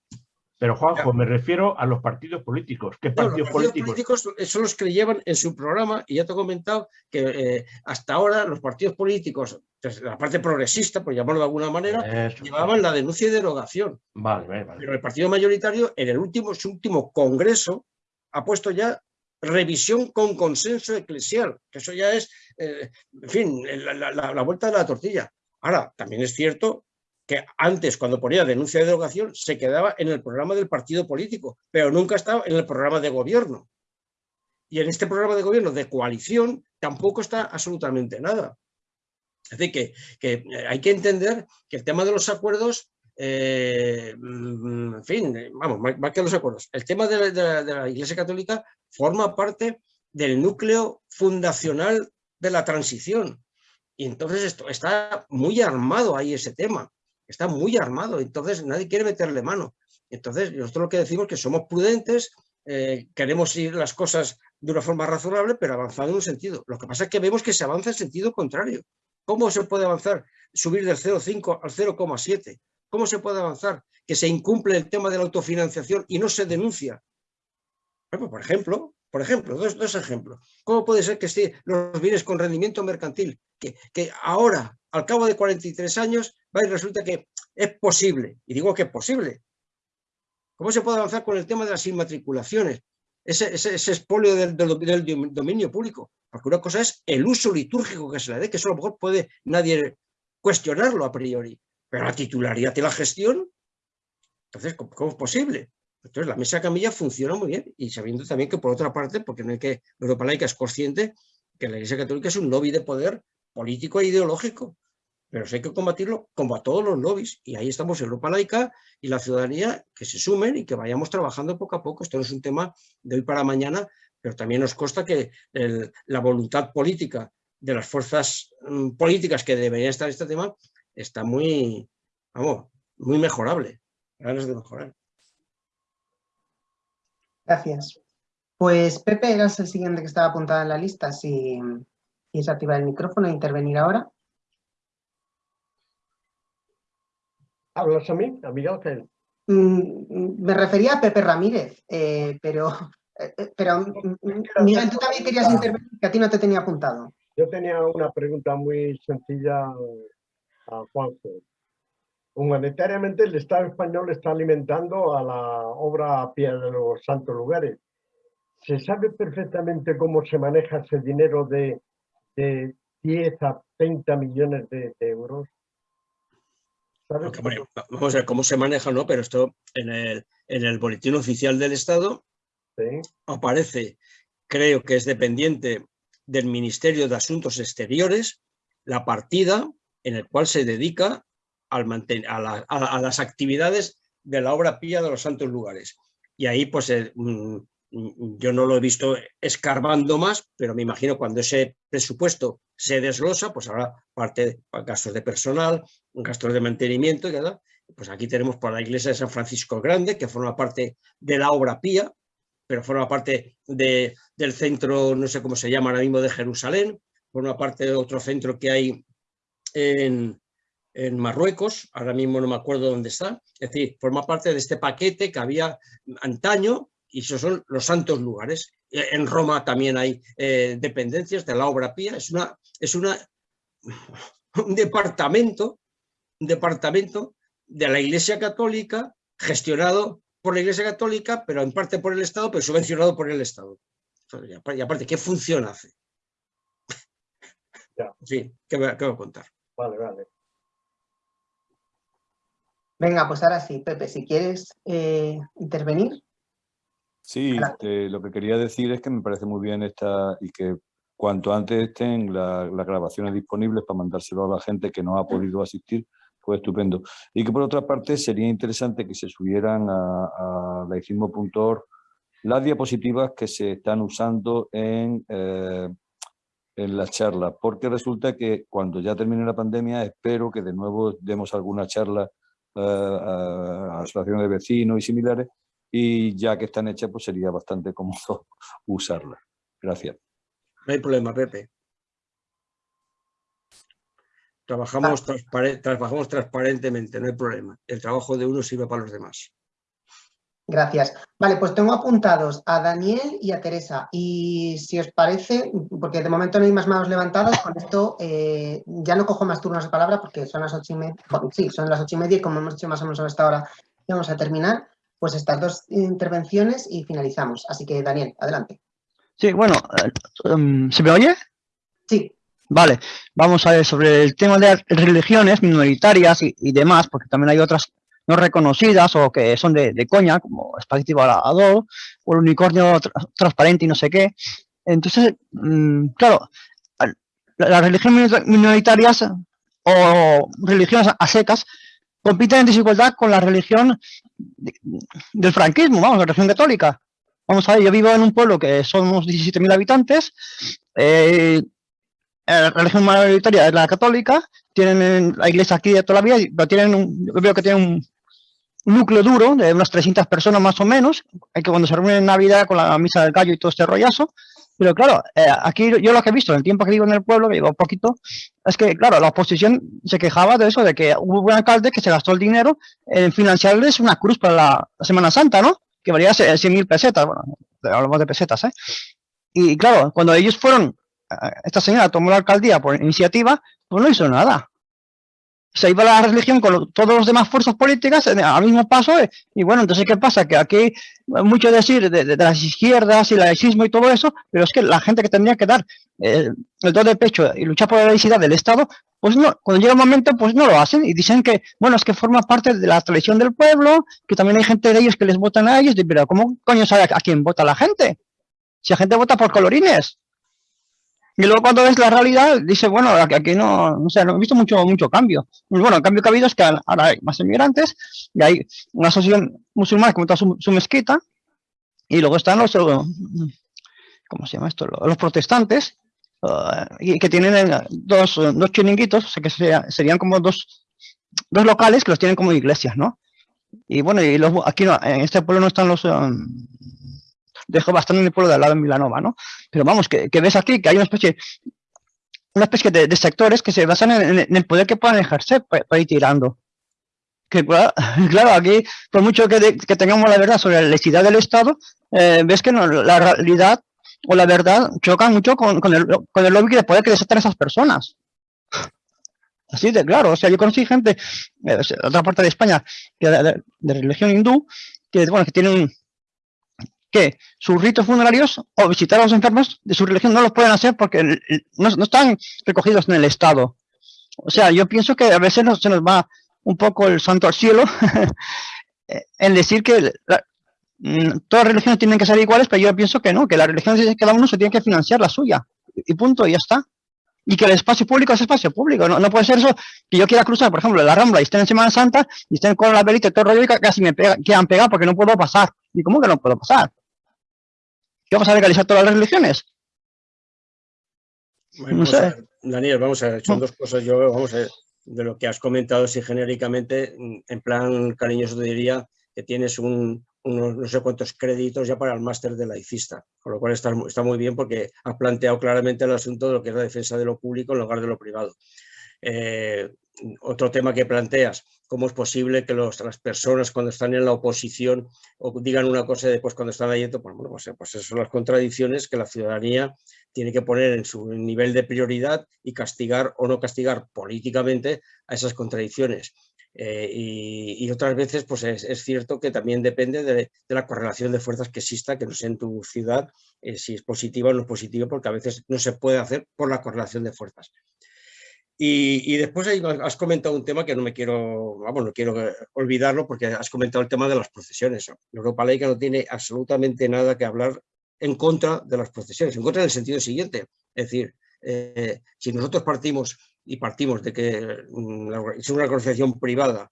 Pero Juanjo, me refiero a los partidos políticos. ¿Qué partidos, los partidos políticos? son los que llevan en su programa, y ya te he comentado que eh, hasta ahora los partidos políticos, la parte progresista, por llamarlo de alguna manera, llevaban la denuncia y derogación. Vale, vale, Pero el partido mayoritario, en el último, su último congreso, ha puesto ya revisión con consenso eclesial, que eso ya es, eh, en fin, la, vuelta de la tortilla. Ahora, también es cierto que antes, cuando ponía denuncia de derogación, se quedaba en el programa del partido político, pero nunca estaba en el programa de gobierno. Y en este programa de gobierno de coalición tampoco está absolutamente nada. Es decir, que, que hay que entender que el tema de los acuerdos eh, mm, en fin, vamos, más que los acuerdos. El tema de la, Iglesia Católica forma parte del núcleo fundacional de la transición. Y entonces esto está muy armado ahí ese tema, está muy armado, entonces nadie quiere meterle mano. Entonces nosotros lo que decimos es que somos prudentes, eh, queremos ir las cosas de una forma razonable, pero avanzando en un sentido. Lo que pasa es que vemos que se avanza en sentido contrario. ¿Cómo se puede avanzar? Subir del 0,5 al 0,7. ¿Cómo se puede avanzar? Que se incumple el tema de la autofinanciación y no se denuncia. por ejemplo, por ejemplo, dos, ejemplos. ¿Cómo puede ser que si los bienes con rendimiento mercantil, que, que ahora, al cabo de 43 años, va y resulta que es posible? Y digo que es posible. ¿Cómo se puede avanzar con el tema de las inmatriculaciones? Ese, ese, ese expolio del, del, dominio público. Porque una cosa es el uso litúrgico que se le dé, que eso a lo mejor puede nadie cuestionarlo a priori. Pero la titularidad y la gestión, entonces, ¿cómo, es posible? Entonces, la mesa camilla funciona muy bien y sabiendo también que, por otra parte, porque no hay que, Europa laica es consciente que la Iglesia Católica es un lobby de poder político e ideológico, pero si hay que combatirlo como a todos los lobbies y ahí estamos Europa laica y la ciudadanía que se sumen y que vayamos trabajando poco a poco. Esto no es un tema de hoy para mañana, pero también nos consta que la voluntad política de las fuerzas mm, políticas que deberían estar en este tema está muy, vamos, muy mejorable. Ganas de mejorar. Gracias. Pues Pepe, eras el siguiente que estaba apuntado en la lista. Si quieres activar el micrófono e intervenir ahora. ¿Hablas a mí, Ángel? Mm, me refería a Pepe Ramírez, eh, pero, eh, eh, pero Miguel, tú también querías intervenir, que a ti no te tenía apuntado. Yo tenía una pregunta muy sencilla a Juanjo. Humanitariamente el Estado español está alimentando a la obra a pie de los santos lugares. ¿Se sabe perfectamente cómo se maneja ese dinero de, 10 a 30 millones de, euros? Vamos a ver cómo se maneja, ¿no? Pero esto en el, en el boletín oficial del Estado aparece, creo que es dependiente del Ministerio de Asuntos Exteriores, la partida en el cual se dedica al a, las actividades de la obra pía de los santos lugares. Y ahí, pues, eh, mm, yo no lo he visto escarbando más, pero me imagino cuando ese presupuesto se desglosa, pues habrá parte de gastos de personal, gastos de mantenimiento, ¿verdad? pues aquí tenemos para la iglesia de San Francisco Grande, que forma parte de la obra pía, pero forma parte de, del centro, no sé cómo se llama ahora mismo, de Jerusalén, forma parte de otro centro que hay en, Marruecos, ahora mismo no me acuerdo dónde está, es decir, forma parte de este paquete que había antaño y esos son los santos lugares. E, en Roma también hay eh, dependencias de la obra pía, es, una, es una, un departamento, departamento de la Iglesia Católica gestionado por la Iglesia Católica, pero en parte por el Estado, pero subvencionado por el Estado. Y aparte, ¿qué función hace? Sí, ¿qué voy, a, contar? Vale, vale. Venga, pues ahora sí, Pepe, si quieres eh, intervenir. Sí, eh, lo que quería decir es que me parece muy bien esta y que cuanto antes estén las grabaciones disponibles para mandárselo a la gente que no ha podido asistir, pues estupendo. Y que por otra parte sería interesante que se subieran a, a laicismo.org las diapositivas que se están usando en, eh, en la charla, porque resulta que cuando ya termine la pandemia espero que de nuevo demos alguna charla eh, a asociaciones de vecinos y similares, y ya que están hechas, pues sería bastante cómodo usarlas. Gracias. No hay problema, Pepe. Trabajamos, trabajamos transparentemente, no hay problema. El trabajo de uno sirve para los demás. Gracias. Vale, pues tengo apuntados a Daniel y a Teresa. Y si os parece, porque de momento no hay más manos levantadas, con esto eh, ya no cojo más turnos de palabra porque son las ocho y media. Sí, son las ocho y media y como hemos dicho más o menos a esta hora, vamos a terminar. Pues estas dos intervenciones y finalizamos. Así que, Daniel, adelante. Sí, bueno, eh, em, ¿se me oye? Sí. Vale, vamos a ver sobre el tema de religiones minoritarias y, y demás, porque también hay otras no reconocidas o que son de, coña, como Spaghetti Balador o el unicornio transparente y no sé qué. Entonces, mm, claro, las religiones minoritarias o religiones a secas compiten en desigualdad con la religión del franquismo, vamos, la religión católica. Vamos a ver, yo vivo en un pueblo que somos 17.000 habitantes, eh, la religión mayoritaria es la católica, tienen la iglesia aquí de toda la vida, pero tienen un, yo veo que tienen un, núcleo duro de unas 300 personas más o menos, que cuando se reúnen en Navidad con la misa del gallo y todo este rollazo, pero claro, eh, aquí yo lo que he visto en el tiempo que vivo en el pueblo, que vivo poquito, es que, claro, la oposición se quejaba de eso, de que hubo un alcalde que se gastó el dinero en financiarles una cruz para la, Semana Santa, ¿no? Que valía 100.000 pesetas, bueno, hablamos de pesetas, ¿eh? Y claro, cuando ellos fueron, eh, esta señora tomó la alcaldía por iniciativa, pues no hizo nada se iba la religión con todos los demás fuerzas políticas al mismo paso eh, y bueno, entonces ¿qué pasa? Que aquí mucho decir de, las izquierdas y el laicismo y todo eso, pero es que la gente que tendría que dar eh, el do de pecho y luchar por la laicidad del Estado, pues no, cuando llega el momento pues no lo hacen y dicen que, bueno, es que forma parte de la tradición del pueblo, que también hay gente de ellos que les votan a ellos, pero ¿cómo coño sabe a quién vota la gente? Si la gente vota por colorines. Y luego cuando ves la realidad, dice, bueno, aquí no, no sé, no he visto mucho, mucho cambio. Bueno, el cambio que ha habido es que ahora hay más inmigrantes y hay una asociación musulmana que monta su, mezquita y luego están los, ¿cómo se llama esto? Los protestantes uh, que tienen dos, dos chiringuitos, o sea que serían como dos, dos locales que los tienen como iglesias, ¿no? Y bueno, y los, aquí no, en este pueblo no están los, um, dejo bastante en el pueblo de al lado en Milanova, ¿no? Pero vamos, que, ves aquí que hay una especie, una especie de, sectores que se basan en, el poder que puedan ejercer para, ir tirando. Que claro, aquí, por mucho que, tengamos la verdad sobre la laicidad del Estado, eh, ves que no, la realidad o la verdad chocan mucho con, con, el, con el lobby de poder que desatan esas personas. Así de claro, o sea, yo conocí gente de otra parte de España de, de, religión hindú que, bueno, que tienen que sus ritos funerarios o visitar a los enfermos de su religión no los pueden hacer porque no, están recogidos en el Estado. O sea, yo pienso que a veces se nos va un poco el santo al cielo en decir que mm, todas las religiones tienen que ser iguales, pero yo pienso que no, que la religión de cada uno se tiene que financiar la suya. Y punto, y ya está. Y que el espacio público es espacio público. No, puede ser eso que yo quiera cruzar, por ejemplo, la Rambla y estén en Semana Santa y estén con la velita y todo el rollo y casi me quedan pegados porque no puedo pasar. ¿Y cómo que no puedo pasar? ¿Qué vamos a legalizar todas las religiones? Daniel, vamos a ver, son dos cosas. Yo, vamos a ver, de lo que has comentado, si genéricamente, en plan cariñoso te diría que tienes un, unos no sé cuántos créditos ya para el máster de laicista, con lo cual está, está, muy bien porque has planteado claramente el asunto de lo que es la defensa de lo público en lugar de lo privado. Eh, otro tema que planteas, cómo es posible que las personas cuando están en la oposición o digan una cosa y después cuando están ahí, pues, bueno, pues, pues esas son las contradicciones que la ciudadanía tiene que poner en su nivel de prioridad y castigar o no castigar políticamente a esas contradicciones. Eh, y, otras veces pues es, cierto que también depende de, la correlación de fuerzas que exista, que no sé en tu ciudad eh, si es positiva o no es positiva, porque a veces no se puede hacer por la correlación de fuerzas. Y, después has comentado un tema que no me quiero, vamos, no quiero olvidarlo porque has comentado el tema de las procesiones. Europa laica no tiene absolutamente nada que hablar en contra de las procesiones, en contra del sentido siguiente. Es decir, eh, si nosotros partimos y partimos de que mm, es una organización privada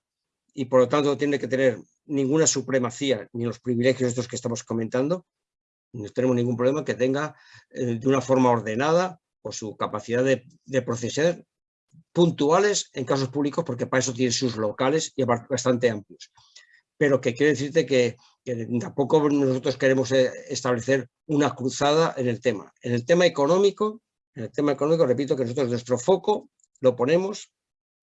y por lo tanto tiene que tener ninguna supremacía ni los privilegios estos que estamos comentando, no tenemos ningún problema que tenga eh, de una forma ordenada por su capacidad de, de procesar puntuales en casos públicos, porque para eso tiene sus locales y bastante amplios. Pero que quiere decirte que, que tampoco nosotros queremos eh, establecer una cruzada en el tema. En el tema económico, en el tema económico, repito que nosotros nuestro foco lo ponemos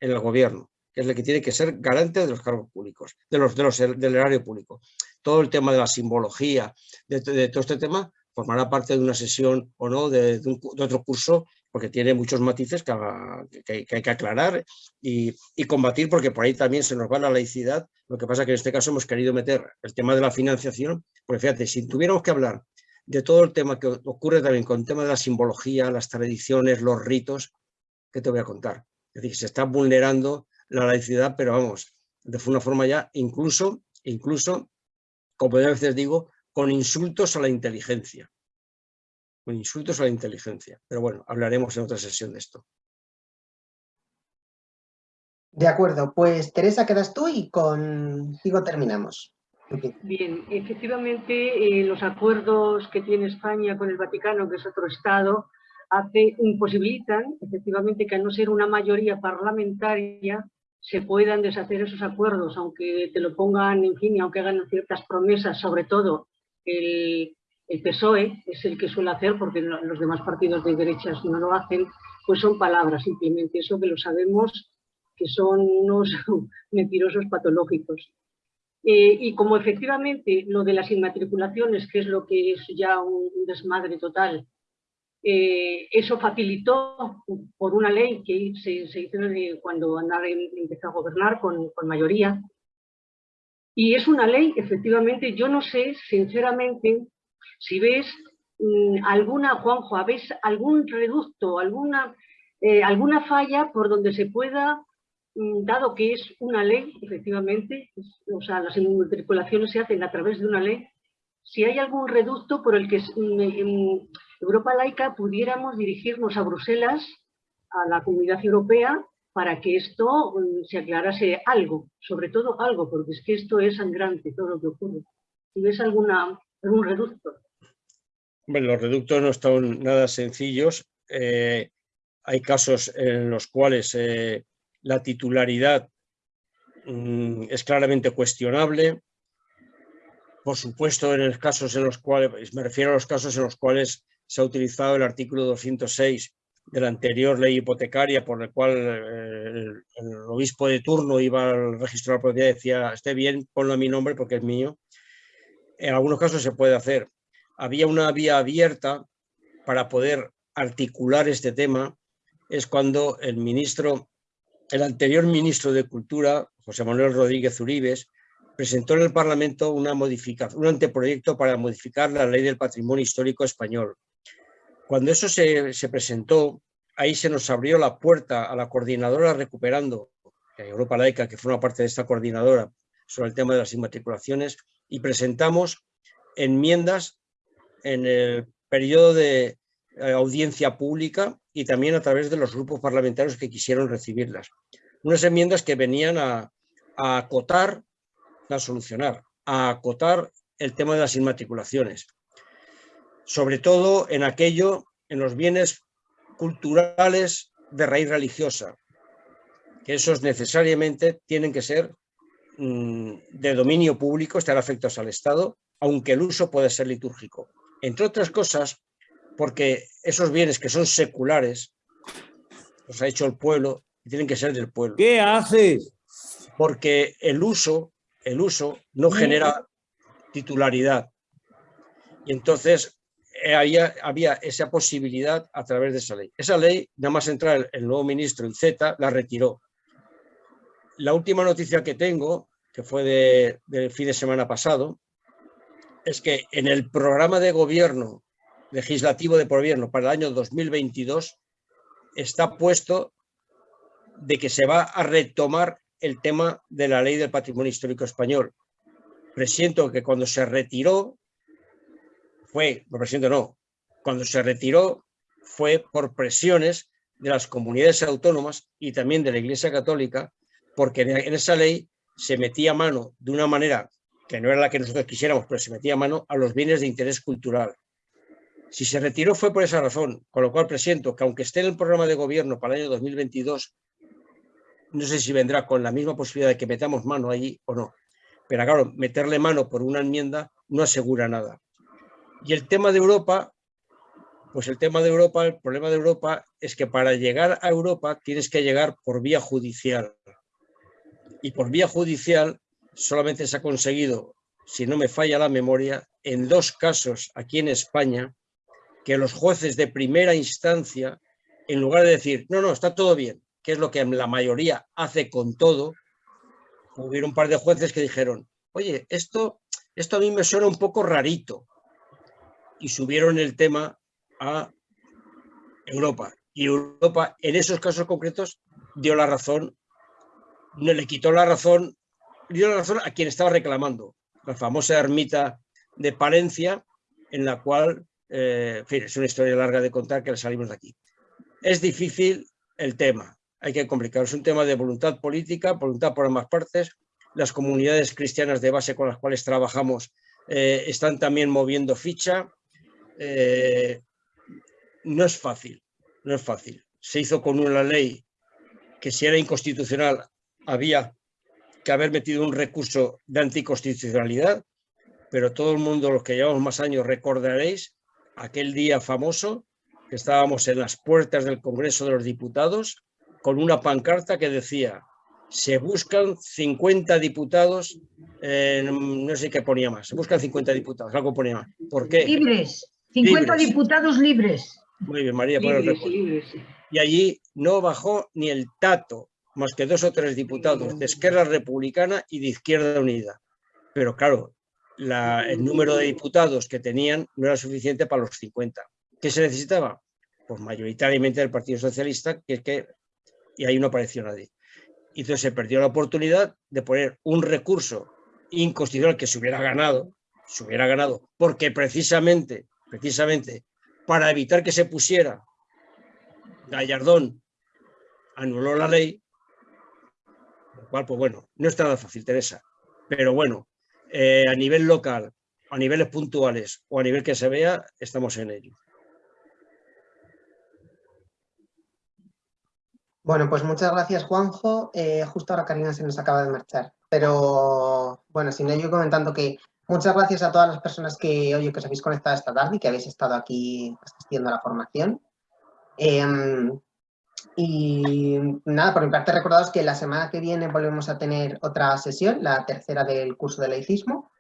en el gobierno, que es el que tiene que ser garante de los cargos públicos, de los, de los del erario público. Todo el tema de la simbología, de, todo este tema, formará parte de una sesión o no de, otro curso porque tiene muchos matices que hay que aclarar y, y, combatir, porque por ahí también se nos va la laicidad. Lo que pasa es que en este caso hemos querido meter el tema de la financiación, porque fíjate, si tuviéramos que hablar de todo el tema que ocurre también con el tema de la simbología, las tradiciones, los ritos, ¿qué te voy a contar? Es decir, se está vulnerando la laicidad, pero vamos, de una forma ya incluso, incluso, como yo a veces digo, con insultos a la inteligencia. Con insultos a la inteligencia. Pero bueno, hablaremos en otra sesión de esto. De acuerdo, pues Teresa, quedas tú y contigo terminamos. Bien, efectivamente eh, los acuerdos que tiene España con el Vaticano, que es otro Estado, hace, imposibilitan efectivamente que a no ser una mayoría parlamentaria se puedan deshacer esos acuerdos, aunque te lo pongan, en fin, aunque hagan ciertas promesas, sobre todo el, el PSOE es el que suele hacer, porque los demás partidos de derechas no lo hacen, pues son palabras simplemente, eso que lo sabemos que son unos mentirosos patológicos. Eh, y como efectivamente lo de las inmatriculaciones, que es lo que es ya un desmadre total, eh, eso facilitó por una ley que se, se hizo cuando Anar empezó a gobernar con, con, mayoría. Y es una ley, efectivamente, yo no sé, sinceramente, si ves mmm, alguna, Juanjo, ¿ves algún reducto, alguna, eh, alguna falla por donde se pueda, mmm, dado que es una ley, efectivamente, o sea, las inmatriculaciones se hacen a través de una ley, si hay algún reducto por el que mmm, Europa laica pudiéramos dirigirnos a Bruselas, a la comunidad europea, para que esto mm, se aclarase algo, sobre todo algo, porque es que esto es sangrante, todo lo que ocurre. Si ves alguna, algún reducto. Bueno, los reductos no están nada sencillos. Eh, hay casos en los cuales eh, la titularidad mm, es claramente cuestionable. Por supuesto, en los casos en los cuales, me refiero a los casos en los cuales se ha utilizado el artículo 206 de la anterior ley hipotecaria por el cual eh, el, obispo de turno iba al registro de la propiedad y decía, esté bien, ponlo a mi nombre porque es mío. En algunos casos se puede hacer. Había una vía abierta para poder articular este tema, es cuando el ministro, el anterior ministro de Cultura, José Manuel Rodríguez Uribes, presentó en el Parlamento una un anteproyecto para modificar la ley del patrimonio histórico español, cuando eso se, se, presentó, ahí se nos abrió la puerta a la coordinadora recuperando, Europa Laica, que forma parte de esta coordinadora, sobre el tema de las inmatriculaciones, y presentamos enmiendas en el periodo de eh, audiencia pública y también a través de los grupos parlamentarios que quisieron recibirlas. Unas enmiendas que venían a, a acotar, a solucionar, a acotar el tema de las inmatriculaciones sobre todo en aquello, en los bienes culturales de raíz religiosa, que esos necesariamente tienen que ser mmm, de dominio público, estar afectos al Estado, aunque el uso puede ser litúrgico. Entre otras cosas, porque esos bienes que son seculares, los ha hecho el pueblo y tienen que ser del pueblo. ¿Qué haces? Porque el uso, el uso no genera titularidad. Y entonces había, había, esa posibilidad a través de esa ley. Esa ley, nada más entrar el, nuevo ministro, el Z, la retiró. La última noticia que tengo, que fue del de fin de semana pasado, es que en el programa de gobierno, legislativo de gobierno para el año 2022, está puesto de que se va a retomar el tema de la ley del patrimonio histórico español. Presiento que cuando se retiró fue, por presidente no, cuando se retiró fue por presiones de las comunidades autónomas y también de la Iglesia Católica, porque en esa ley se metía mano de una manera que no era la que nosotros quisiéramos, pero se metía mano a los bienes de interés cultural. Si se retiró fue por esa razón, con lo cual presiento que aunque esté en el programa de gobierno para el año 2022, no sé si vendrá con la misma posibilidad de que metamos mano allí o no. Pero claro, meterle mano por una enmienda no asegura nada. Y el tema de Europa, pues el tema de Europa, el problema de Europa es que para llegar a Europa tienes que llegar por vía judicial. Y por vía judicial solamente se ha conseguido, si no me falla la memoria, en dos casos aquí en España, que los jueces de primera instancia, en lugar de decir, no, no, está todo bien, que es lo que la mayoría hace con todo, hubo un par de jueces que dijeron, oye, esto, esto a mí me suena un poco rarito. Y subieron el tema a Europa. Y Europa, en esos casos concretos, dio la razón, no le quitó la razón, dio la razón a quien estaba reclamando, la famosa ermita de Palencia, en la cual, eh, en fin, es una historia larga de contar que le salimos de aquí. Es difícil el tema, hay que complicarlo. Es un tema de voluntad política, voluntad por ambas partes. Las comunidades cristianas de base con las cuales trabajamos eh, están también moviendo ficha. Eh, no es fácil, no es fácil. Se hizo con una ley que si era inconstitucional había que haber metido un recurso de anticonstitucionalidad, pero todo el mundo, los que llevamos más años, recordaréis aquel día famoso que estábamos en las puertas del Congreso de los Diputados con una pancarta que decía se buscan 50 diputados, no sé qué ponía más, se buscan 50 diputados, algo ponía más. ¿Por qué? Libres, 50 diputados libres. Muy bien, María, por el Y allí no bajó ni el tato, más que dos o tres diputados de Esquerra Republicana y de Izquierda Unida. Pero claro, el número de diputados que tenían no era suficiente para los 50. ¿Qué se necesitaba? Pues mayoritariamente del Partido Socialista, que es que y ahí no apareció nadie. Y entonces se perdió la oportunidad de poner un recurso inconstitucional que se hubiera ganado, se hubiera ganado, porque precisamente, precisamente, para evitar que se pusiera, Gallardón anuló la ley, lo cual, pues bueno, no está nada fácil, Teresa, pero bueno, eh, a nivel local, a niveles puntuales o a nivel que se vea, estamos en ello. Bueno, pues muchas gracias Juanjo. Eh, justo ahora Karina se nos acaba de marchar. Pero bueno, sin ello comentando que muchas gracias a todas las personas que, oye, que os habéis conectado esta tarde y que habéis estado aquí asistiendo a la formación. Em, y nada, por mi parte recordados que la semana que viene volvemos a tener otra sesión, la tercera del curso de laicismo,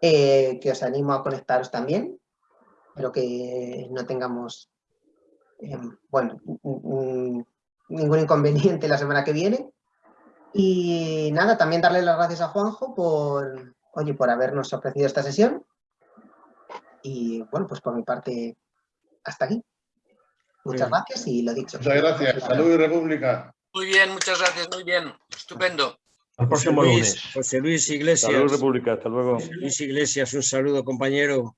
eh, que os animo a conectaros también, pero que no tengamos, em, bueno, ningún inconveniente la semana que viene. Y nada, también darle las gracias a Juanjo por, oye, por habernos ofrecido esta sesión. Y bueno, pues por mi parte, hasta aquí. Muchas gracias y lo dicho. Muchas gracias. Salud y República. Muy bien, muchas gracias, muy bien. Estupendo. Al próximo lunes. José Luis Iglesias. Salud República, hasta luego. José Luis Iglesias, un saludo, compañero.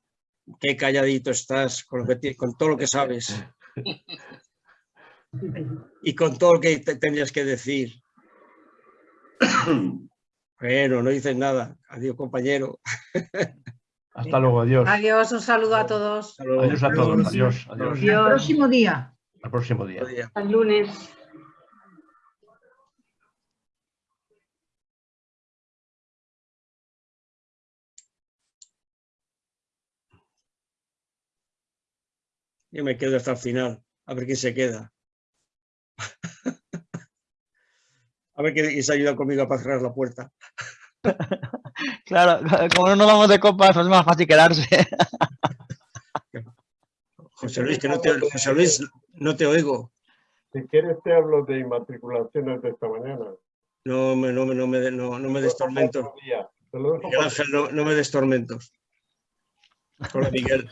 Qué calladito estás con, con todo lo que sabes. y con todo lo que tendrías que decir. Bueno, no dices nada. Adiós, compañero. Hasta luego, adiós. Adiós, un saludo a todos. Adiós a todos, adiós. adiós. El próximo día. Al próximo día. Al lunes. Yo me quedo hasta el final, a ver quién se queda. A ver quién se ayuda conmigo para cerrar la puerta. Claro, como no vamos de copas, es más fácil quedarse. José Luis, que no te, José Luis, no te oigo. Si quieres te hablo de inmatriculaciones de esta mañana. No, me, no, no, me, no, no me des tormentos. Miguel Ángel, no, no me des tormentos. Hola, Miguel.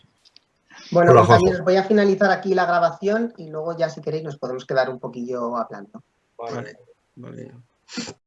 Bueno, compañeros, voy a finalizar aquí la grabación y luego ya si queréis nos podemos quedar un poquillo hablando. Vale, vale. Valeu.